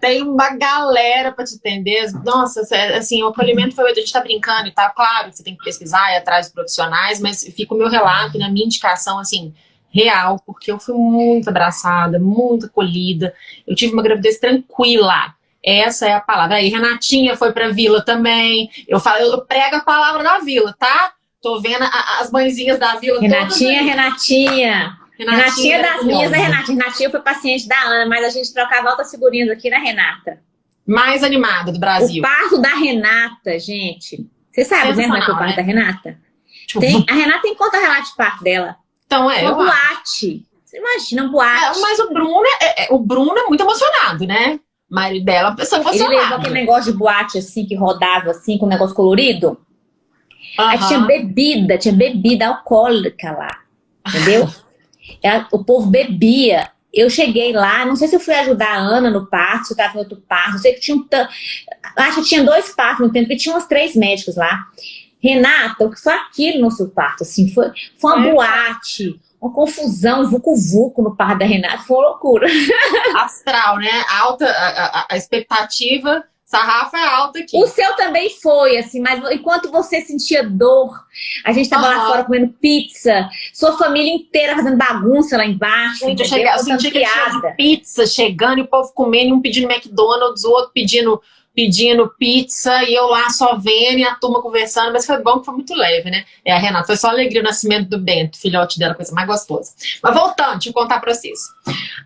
tem uma galera para te atender. Nossa, assim, o acolhimento foi... A gente tá brincando e tal, claro que você tem que pesquisar e atrás de profissionais, mas fica o meu relato, na minha indicação, assim real, porque eu fui muito abraçada, muito acolhida. Eu tive uma gravidez tranquila. Essa é a palavra. Aí, Renatinha foi pra vila também. Eu falo, eu prego a palavra da vila, tá? Tô vendo a, as mãezinhas da vila Renatinha, Renatinha. Renatinha. Renatinha das minhas, né, Renatinha? Renatinha foi paciente da Ana, mas a gente trocava altas figurinhas aqui na Renata. Mais animada do Brasil. O parto da Renata, gente. Você sabe, né, como é que é o parto né? da Renata? Tem, a Renata tem conta relato de parto dela. Então, é. Uma boate. Você imagina, um boate. É, mas o Bruno é, é, o Bruno é muito emocionado, né? O marido dela é uma pessoa emocionada. Ele levou aquele negócio de boate assim, que rodava assim, com um negócio colorido. Uhum. Aí tinha bebida, tinha bebida alcoólica lá. Entendeu? o povo bebia. Eu cheguei lá, não sei se eu fui ajudar a Ana no parto, se eu estava em outro parto, não sei que tinha um... Acho que tinha dois partos no tempo, porque tinha umas três médicos lá. Renata, o que foi aquilo no seu parto? Assim, foi, foi uma é. boate, uma confusão, vucu-vucu no parto da Renata, foi uma loucura. Astral, né? Alta, a, a, a expectativa sarrafa é alta aqui. O seu também foi, assim, mas enquanto você sentia dor, a gente tava uhum. lá fora comendo pizza, sua família inteira fazendo bagunça lá embaixo. Gente, eu, cheguei, eu senti que pizza chegando e o povo comendo, um pedindo McDonald's, o outro pedindo pedindo pizza e eu lá só vendo e a turma conversando, mas foi bom que foi muito leve, né? É, a Renata, foi só alegria o nascimento do Bento, filhote dela, coisa mais gostosa. Mas voltando, deixa eu contar pra vocês.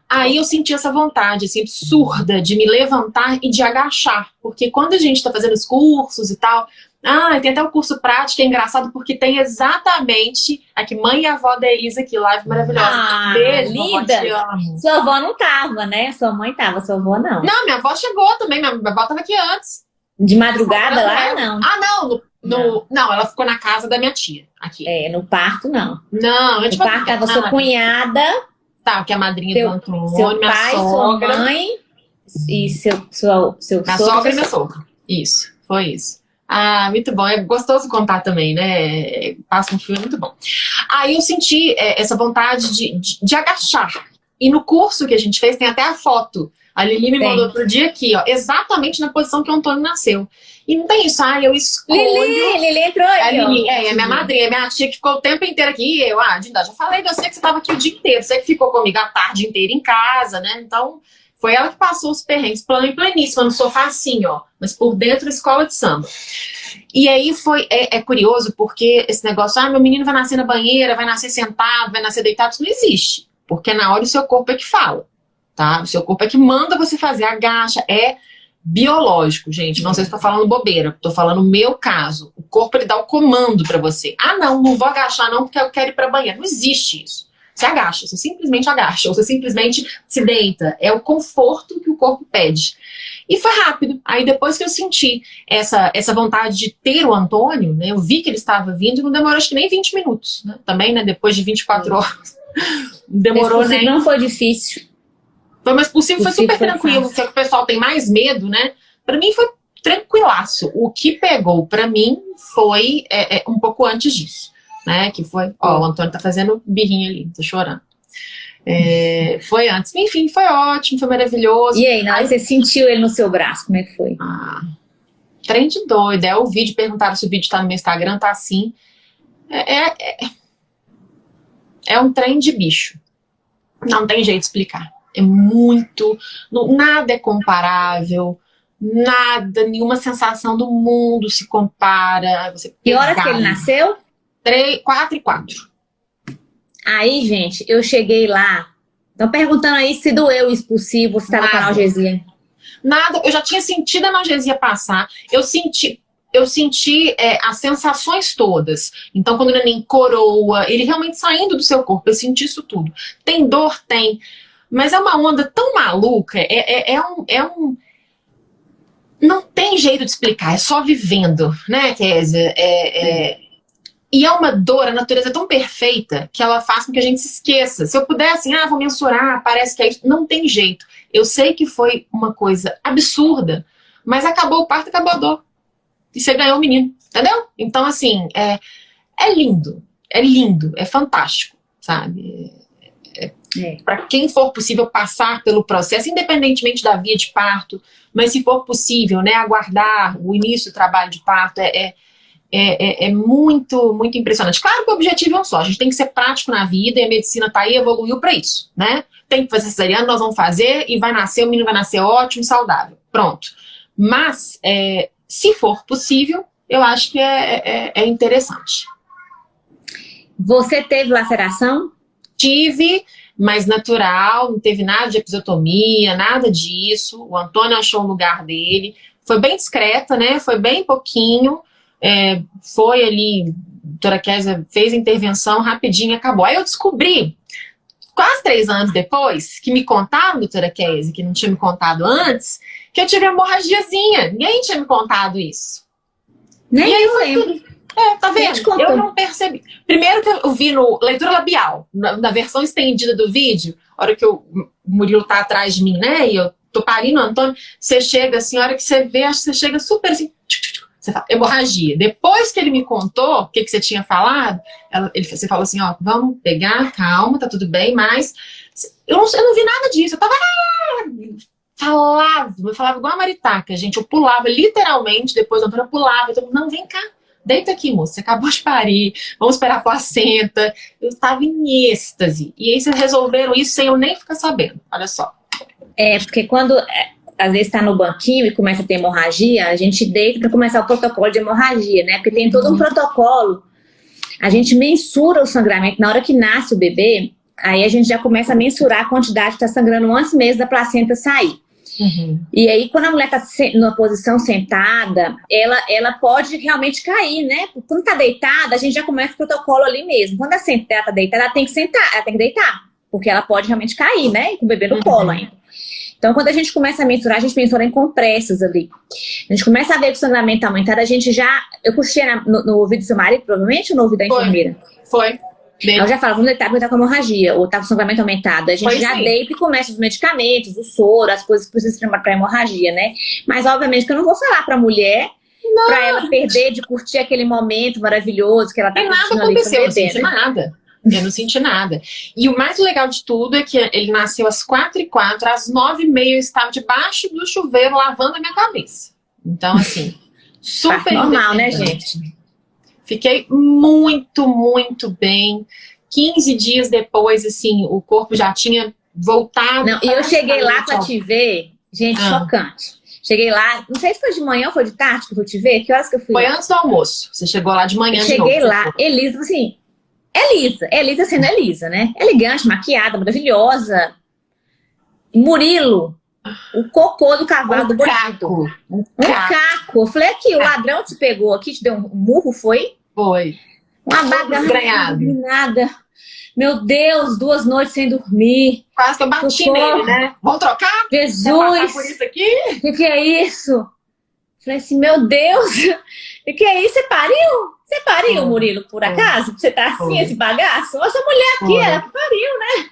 Aí eu senti essa vontade, assim, absurda de me levantar e de agachar, porque quando a gente tá fazendo os cursos e tal, ah, tem até o curso prático, é engraçado porque tem exatamente aqui, mãe e avó da Elisa aqui, live maravilhosa. Ah, Beijo, linda. Vovó, Sua avó não tava, né? Sua mãe tava, sua avó não. Não, minha avó chegou também, minha avó tava aqui antes. De madrugada lá, não? Ah, não, no, no, não. não. ela ficou na casa da minha tia, aqui. É, no parto não. Não, eu No parto tava sua cunhada. Tá, que é a madrinha seu, do Antônio, seu minha pai, sogra. sua mãe e seu, seu, seu minha sogra e minha sogra. Isso, foi isso. Ah, muito bom. É gostoso contar também, né? Passa um filme muito bom. Aí eu senti é, essa vontade de, de, de, agachar. E no curso que a gente fez tem até a foto. A Lili me tem. mandou outro dia aqui, ó, exatamente na posição que o Antônio nasceu. E não tem isso, ah, eu escolho... Lili, Lili entrou aí, a Lili, é, é minha madrinha, minha tia que ficou o tempo inteiro aqui. E eu, ah, Dinda, já falei de você que você estava aqui o dia inteiro. Você que ficou comigo a tarde inteira em casa, né? Então, foi ela que passou os perrengues, plano e pleníssima, no sofá assim, ó. Mas por dentro, escola de samba. E aí foi, é, é, curioso porque esse negócio, ah, meu menino vai nascer na banheira, vai nascer sentado, vai nascer deitado, isso não existe. Porque na hora o seu corpo é que fala, tá? O seu corpo é que manda você fazer, agacha, é biológico, gente. Não sei se estou falando bobeira, estou falando o meu caso. O corpo ele dá o comando para você. Ah, não, não vou agachar não porque eu quero ir para banheira. Não existe isso. Você agacha, você simplesmente agacha, ou você simplesmente se deita. É o conforto que o corpo pede. E foi rápido. Aí depois que eu senti essa, essa vontade de ter o Antônio, né, eu vi que ele estava vindo e não demorou acho que nem 20 minutos. Né, também, né, depois de 24 horas. demorou nem... Não foi difícil. Foi mais possível, foi super foi tranquilo. Porque o pessoal tem mais medo, né? Para mim foi tranquilaço. O que pegou para mim foi é, é, um pouco antes disso né? Que foi, ó, o Antônio tá fazendo birrinha ali, tá chorando. É, foi antes. Enfim, foi ótimo, foi maravilhoso. E aí, na hora você sentiu ele no seu braço, como é que foi? Ah, trem de doido. É o vídeo, perguntaram se o vídeo tá no meu Instagram, tá assim. É, é, é, é um trem de bicho. Não tem jeito de explicar. É muito, não, nada é comparável, nada, nenhuma sensação do mundo se compara. Você que horas que ele nasceu? Três, quatro e quatro. Aí, gente, eu cheguei lá. Estão perguntando aí se doeu isso possível, se estava com analgesia. Nada, eu já tinha sentido a analgesia passar. Eu senti, eu senti é, as sensações todas. Então, quando o neném coroa, ele realmente saindo do seu corpo, eu senti isso tudo. Tem dor? Tem. Mas é uma onda tão maluca, é, é, é um, é um não tem jeito de explicar, é só vivendo, né, Kézia? É, é, e é uma dor, a natureza é tão perfeita que ela faz com que a gente se esqueça. Se eu pudesse, assim, ah, vou mensurar, parece que é isso. Não tem jeito. Eu sei que foi uma coisa absurda, mas acabou o parto, acabou a dor. E você ganhou o menino, entendeu? Então, assim, é, é lindo, é lindo, é fantástico, sabe? É, é. Para quem for possível passar pelo processo, independentemente da via de parto, mas se for possível, né, aguardar o início do trabalho de parto é, é, é, é, muito, muito impressionante. Claro que o objetivo é um só, a gente tem que ser prático na vida e a medicina está aí, evoluiu para isso, né? Tem que fazer cesariana, nós vamos fazer e vai nascer, o menino vai nascer ótimo, saudável, pronto. Mas, é, se for possível, eu acho que é, é, é interessante. Você teve laceração? Tive, mais natural, não teve nada de episiotomia, nada disso. O Antônio achou o lugar dele. Foi bem discreta, né? Foi bem pouquinho. É, foi ali, a doutora Kézia fez a intervenção rapidinho acabou. Aí eu descobri, quase três anos depois, que me contaram, doutora Kézia, que não tinha me contado antes, que eu tive hemorragiazinha. Ninguém tinha me contado isso. Nem eu lembro. É, tá vendo? Eu não percebi. Primeiro que eu vi no leitura labial, na, na versão estendida do vídeo, a hora que o Murilo tá atrás de mim, né, e eu tô parindo o Antônio, você chega assim, a hora que você vê, acho que você chega super assim, você fala, hemorragia. Depois que ele me contou o que, que você tinha falado, ela, ele, você falou assim, ó, vamos pegar, calma, tá tudo bem, mas eu não, eu não vi nada disso, eu tava falava, eu falava igual a maritaca, gente, eu pulava literalmente, depois a Antônio pulava, então, não, vem cá, deita aqui, moça, você acabou de parir, vamos esperar a placenta. Eu estava em êxtase. E aí vocês resolveram isso sem eu nem ficar sabendo, olha só. É, porque quando é, às vezes está no banquinho e começa a ter hemorragia, a gente deita para começar o protocolo de hemorragia, né? Porque tem todo um uhum. protocolo. A gente mensura o sangramento na hora que nasce o bebê, aí a gente já começa a mensurar a quantidade que está sangrando antes mesmo da placenta sair. Uhum. E aí, quando a mulher está numa posição sentada, ela, ela pode realmente cair, né? Quando está deitada, a gente já começa o protocolo ali mesmo. Quando a sentada está deitada, ela tem que sentar, ela tem que deitar, porque ela pode realmente cair, né? Com o bebê no uhum. colo ainda. Então, quando a gente começa a mensurar, a gente mensura em compressas ali. A gente começa a ver que o sangramento está aumentado, a gente já... Eu puxei no, no ouvido do seu marido, provavelmente, ou no ouvido da enfermeira? Foi. Ela já fala, vamos deitar porque tá com hemorragia, ou tá com sangramento aumentado. A gente pois já sim. deita e começa os medicamentos, o soro, as coisas que precisam para hemorragia, né? Mas, obviamente, que eu não vou falar pra mulher para ela perder de curtir aquele momento maravilhoso que ela tá e nada aconteceu, ali eu não senti nada. Eu não senti nada. E o mais legal de tudo é que ele nasceu às quatro e quatro, às nove e meia eu estava debaixo do chuveiro lavando a minha cabeça. Então, assim, super normal, né, gente? Fiquei muito, muito bem. 15 dias depois, assim, o corpo já tinha voltado. Não, e eu cheguei lá para te ver, gente, ah. chocante. Cheguei lá, não sei se foi de manhã ou foi de tarde que eu fui te ver, que horas que eu fui? Foi antes do almoço, você chegou lá de manhã eu de cheguei novo, lá, Elisa, assim, Elisa, Elisa sendo Elisa, né? Elegante, maquiada, maravilhosa. Murilo, o cocô do cavalo um do caco. Um, um caco. caco. Eu falei aqui, o ladrão te pegou aqui, te deu um murro, foi? Foi. Uma bagarra. Nada. Meu Deus, duas noites sem dormir. Quase que eu bati nele, né? Vamos trocar? Jesus! por isso aqui? O que, que, é isso? Falei assim, meu Deus! O que, que é isso? Você pariu? Você pariu, Murilo, por acaso? Você tá assim, esse bagaço? Nossa mulher aqui, ela pariu, né?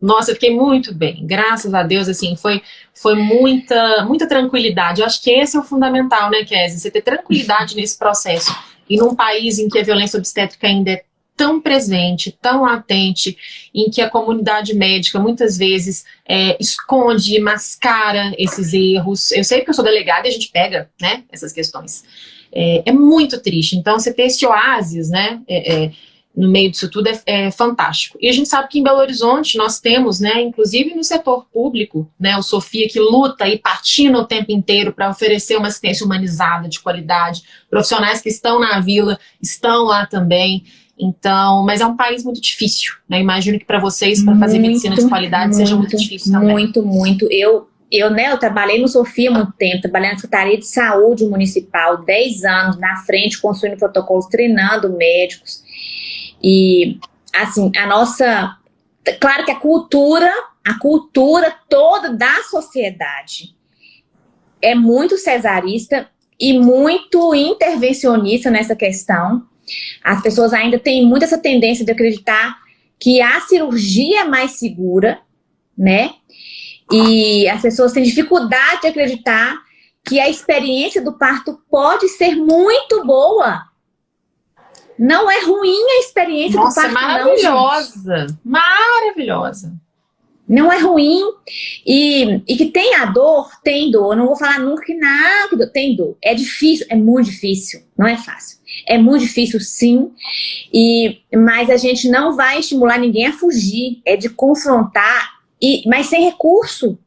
Nossa, eu fiquei muito bem, graças a Deus, assim, foi, foi muita, muita tranquilidade. Eu acho que esse é o fundamental, né, Kézia? Você ter tranquilidade nesse processo. E num país em que a violência obstétrica ainda é tão presente, tão latente, em que a comunidade médica muitas vezes é, esconde, mascara esses erros. Eu sei que eu sou delegada e a gente pega, né, essas questões. É, é muito triste. Então, você ter esse oásis, né, é, é no meio disso tudo é, é, fantástico. E a gente sabe que em Belo Horizonte nós temos, né, inclusive no setor público, né, o Sofia que luta e patina o tempo inteiro para oferecer uma assistência humanizada, de qualidade, profissionais que estão na vila estão lá também. Então, mas é um país muito difícil, né? Imagino que para vocês, para fazer medicina de qualidade, muito, seja muito difícil também. Muito, muito. Eu, eu, né, eu trabalhei no Sofia há muito tempo, trabalhei na Secretaria de Saúde Municipal, 10 anos na frente, construindo protocolos, treinando médicos. E, assim, a nossa... Claro que a cultura, a cultura toda da sociedade é muito cesarista e muito intervencionista nessa questão. As pessoas ainda têm muito essa tendência de acreditar que a cirurgia é mais segura, né? E as pessoas têm dificuldade de acreditar que a experiência do parto pode ser muito boa. Não é ruim a experiência Nossa, do parto, maravilhosa, não, maravilhosa. Não é ruim. E, e que tem a dor, tem dor. Eu não vou falar nunca que nada, tem dor. É difícil, é muito difícil, não é fácil. É muito difícil, sim, e, mas a gente não vai estimular ninguém a fugir, é de confrontar, e, mas sem recurso.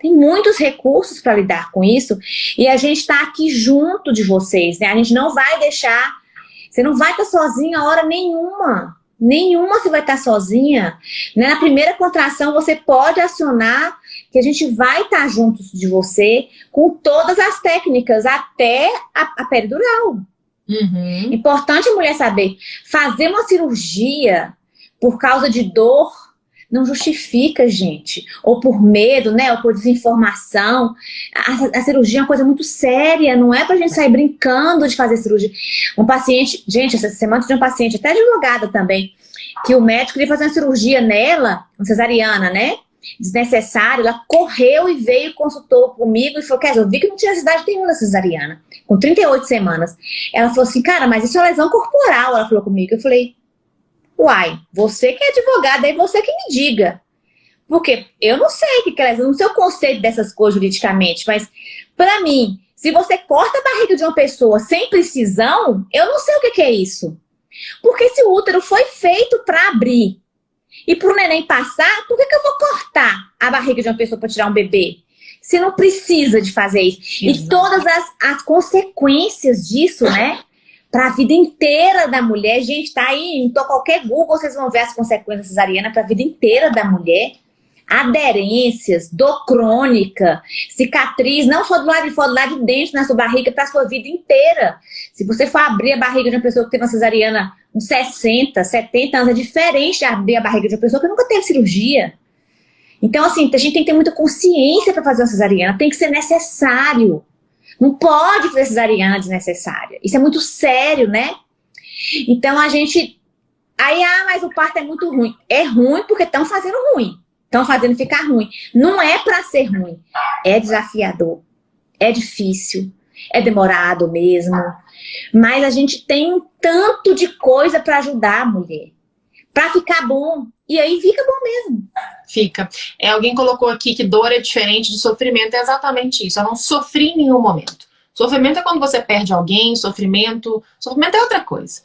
Tem muitos recursos para lidar com isso, e a gente está aqui junto de vocês, né? A gente não vai deixar, você não vai estar sozinha a hora nenhuma, nenhuma você vai estar sozinha. Né? Na primeira contração você pode acionar que a gente vai estar juntos de você com todas as técnicas, até a, a peridural. Uhum. Importante a mulher saber, fazer uma cirurgia por causa de dor não justifica, gente. Ou por medo, né? Ou por desinformação. A, a, cirurgia é uma coisa muito séria, não é pra gente sair brincando de fazer cirurgia. Um paciente, gente, essa semana tinha um paciente, até advogada também, que o médico queria fazer uma cirurgia nela, uma cesariana, né? desnecessário, ela correu e veio, consultou comigo e falou, quer eu vi que não tinha necessidade nenhuma da cesariana, com 38 semanas. Ela falou assim, cara, mas isso é lesão corporal, ela falou comigo. Eu falei, uai, você que é advogada, aí você que me diga. Porque eu não sei o que é lesão, não sei o conceito dessas coisas juridicamente, mas para mim, se você corta a barriga de uma pessoa sem precisão, eu não sei o que é isso. Porque se o útero foi feito para abrir e para o neném passar, por que, que eu vou cortar a barriga de uma pessoa para tirar um bebê? Você não precisa de fazer isso. Exato. E todas as, as consequências disso, né? Para a vida inteira da mulher. Gente, tá aí, em qualquer Google, vocês vão ver as consequências cesarianas para a vida inteira da mulher aderências, dor crônica, cicatriz, não só do lado de fora, do lado de dentro, na sua barriga, para a sua vida inteira. Se você for abrir a barriga de uma pessoa que teve uma cesariana uns 60, 70 anos, é diferente de abrir a barriga de uma pessoa que nunca teve cirurgia. Então, assim, a gente tem que ter muita consciência para fazer uma cesariana, tem que ser necessário. Não pode fazer cesariana desnecessária. Isso é muito sério, né? Então, a gente... Aí, ah, mas o parto é muito ruim. É ruim porque estão fazendo ruim. Estão fazendo ficar ruim. Não é para ser ruim. É desafiador. É difícil. É demorado mesmo. Mas a gente tem um tanto de coisa para ajudar a mulher. Para ficar bom. E aí fica bom mesmo. Fica. É, alguém colocou aqui que dor é diferente de sofrimento. É exatamente isso. Eu não sofri em nenhum momento. Sofrimento é quando você perde alguém, sofrimento... Sofrimento é outra coisa.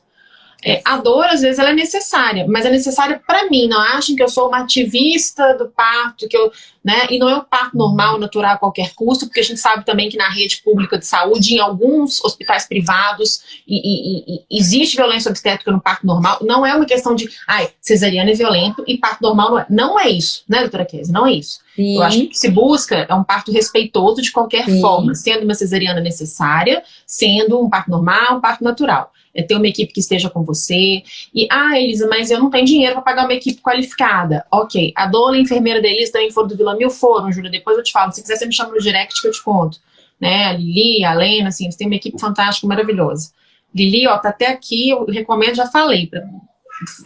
É, a dor, às vezes, ela é necessária, mas é necessária para mim. Não achem que eu sou uma ativista do parto, que eu, né? E não é o parto normal, natural a qualquer custo, porque a gente sabe também que na rede pública de saúde, em alguns hospitais privados, e, e, e existe violência obstétrica no parto normal. Não é uma questão de, ai, cesariana é violento e parto normal não é. Não é isso, né, doutora Kézia? Não é isso. Sim. Eu acho que o que se busca é um parto respeitoso de qualquer Sim. forma, sendo uma cesariana necessária, sendo um parto normal, um parto natural é ter uma equipe que esteja com você. E, ah, Elisa, mas eu não tenho dinheiro para pagar uma equipe qualificada. Ok, a dona e a enfermeira da Elisa também foram do Vila Mil, foram, Júlia, depois eu te falo. Se quiser, você me chama no direct que eu te conto. Né, a Lili, a Lena, assim, eles têm uma equipe fantástica, maravilhosa. Lili, ó, tá até aqui, eu recomendo, já falei. Pra...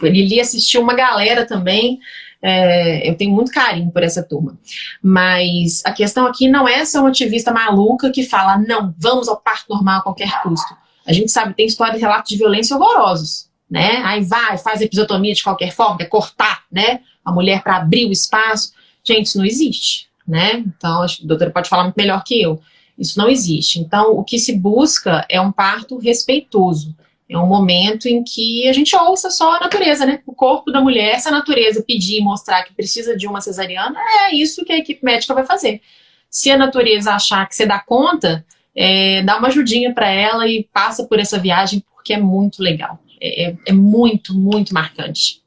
Lili assistiu uma galera também, é, eu tenho muito carinho por essa turma. Mas a questão aqui não é ser uma ativista maluca que fala, não, vamos ao parto normal a qualquer custo. A gente sabe, tem histórias, relatos de violência horrorosos, né? Aí vai, faz episiotomia de qualquer forma, quer cortar, né? A mulher para abrir o espaço. Gente, isso não existe, né? Então, a doutora pode falar muito melhor que eu. Isso não existe. Então, o que se busca é um parto respeitoso. É um momento em que a gente ouça só a natureza, né? O corpo da mulher, se a natureza pedir e mostrar que precisa de uma cesariana, é isso que a equipe médica vai fazer. Se a natureza achar que você dá conta, é, dá uma ajudinha para ela e passa por essa viagem, porque é muito legal. É, é, é muito, muito marcante.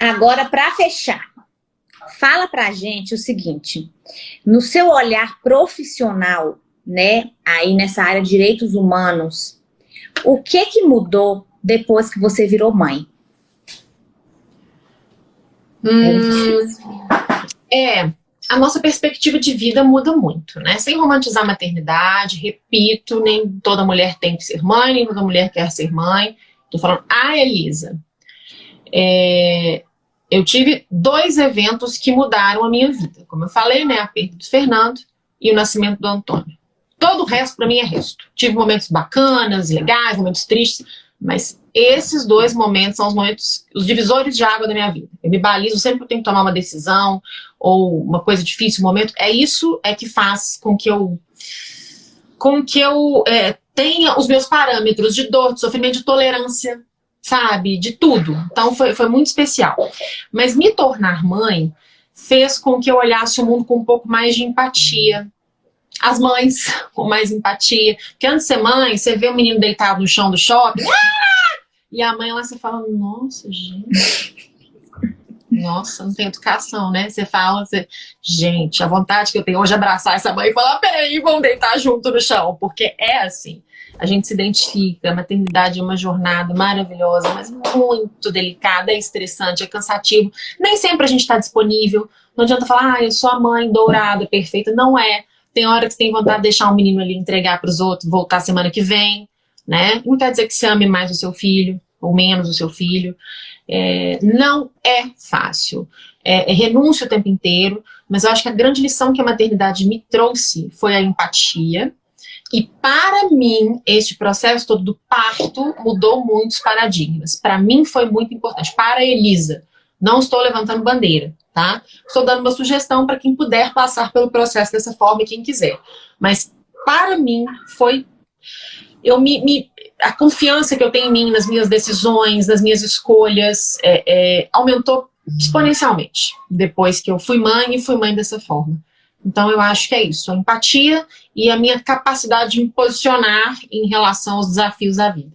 Agora, para fechar, fala pra gente o seguinte, no seu olhar profissional, né, aí nessa área de direitos humanos, o que que mudou depois que você virou mãe? Hum, é, a nossa perspectiva de vida muda muito, né? Sem romantizar a maternidade, repito, nem toda mulher tem que ser mãe, nem toda mulher quer ser mãe. Tô falando, ah, Elisa, é, eu tive dois eventos que mudaram a minha vida. Como eu falei, né, a perda do Fernando e o nascimento do Antônio. Todo o resto para mim é resto. Tive momentos bacanas, legais, momentos tristes, mas esses dois momentos são os momentos, os divisores de água da minha vida. Eu me balizo sempre que eu tenho que tomar uma decisão ou uma coisa difícil, um momento. É isso é que faz com que eu, com que eu é, tenha os meus parâmetros de dor, de sofrimento, de tolerância sabe? De tudo. Então foi, foi muito especial. Mas me tornar mãe fez com que eu olhasse o mundo com um pouco mais de empatia. As mães com mais empatia. Porque antes de ser mãe, você vê o menino deitado no chão do shopping, e a mãe lá você fala, nossa, gente. Nossa, não tem educação, né? Você fala, você... gente, a vontade que eu tenho hoje é abraçar essa mãe e falar, peraí, vamos deitar junto no chão, porque é assim a gente se identifica, a maternidade é uma jornada maravilhosa, mas muito delicada, é estressante, é cansativo. Nem sempre a gente está disponível. Não adianta falar, ah, eu sou a mãe dourada, perfeita. Não é. Tem hora que você tem vontade de deixar um menino ali entregar para os outros, voltar semana que vem, né? Não quer dizer que você ame mais o seu filho, ou menos o seu filho. É, não é fácil. É, é renúncio o tempo inteiro, mas eu acho que a grande lição que a maternidade me trouxe foi a empatia, e para mim, este processo todo do parto mudou muitos paradigmas. Para mim foi muito importante. Para a Elisa, não estou levantando bandeira, tá? Estou dando uma sugestão para quem puder passar pelo processo dessa forma e quem quiser. Mas para mim foi... Eu me, me a confiança que eu tenho em mim, nas minhas decisões, nas minhas escolhas, é, é, aumentou exponencialmente depois que eu fui mãe e fui mãe dessa forma. Então, eu acho que é isso, a empatia e a minha capacidade de me posicionar em relação aos desafios da vida.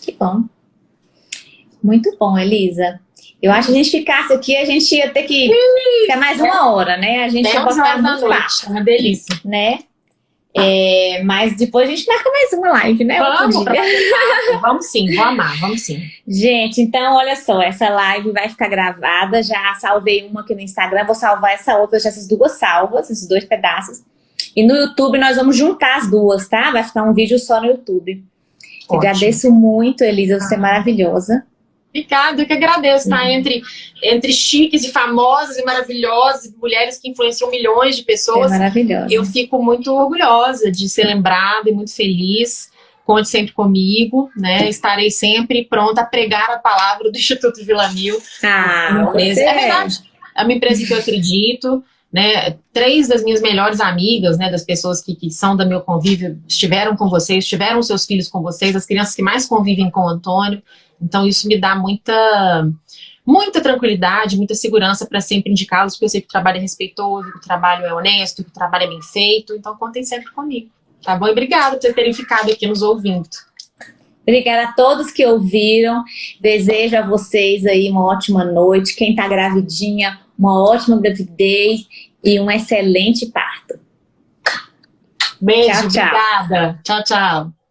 Que bom. Muito bom, Elisa. Eu acho que a gente ficasse aqui, a gente ia ter que ficar mais uma hora, né? A gente ia botar muito noite, uma delícia. Né? É, mas depois a gente marca mais uma live, né? Vamos, vamos sim, vou amar, vamos sim. Gente, então olha só, essa live vai ficar gravada, já salvei uma aqui no Instagram, vou salvar essa outra, já essas duas salvas, esses dois pedaços. E no YouTube nós vamos juntar as duas, tá? Vai ficar um vídeo só no YouTube. Agradeço muito, Elisa, você é maravilhosa. Obrigada, eu que agradeço, tá? Uhum. Entre, entre chiques e famosas e maravilhosas, mulheres que influenciam milhões de pessoas. É maravilhosa. Eu fico muito orgulhosa de ser lembrada e muito feliz. Conte sempre comigo, né? Estarei sempre pronta a pregar a palavra do Instituto Vila Mil. Ah, é verdade. É uma empresa que eu acredito, né? Três das minhas melhores amigas, né? Das pessoas que, que são do meu convívio, estiveram com vocês, tiveram seus filhos com vocês, as crianças que mais convivem com o Antônio. Então isso me dá muita, muita tranquilidade, muita segurança para sempre indicá-los, porque eu sei que o trabalho é respeitoso, que o trabalho é honesto, que o trabalho é bem feito, então contem sempre comigo. Tá bom? E obrigada por terem ficado aqui nos ouvindo. Obrigada a todos que ouviram. Desejo a vocês aí uma ótima noite. Quem está gravidinha, uma ótima gravidez e um excelente parto. Beijo, tchau, tchau. obrigada. Tchau, tchau.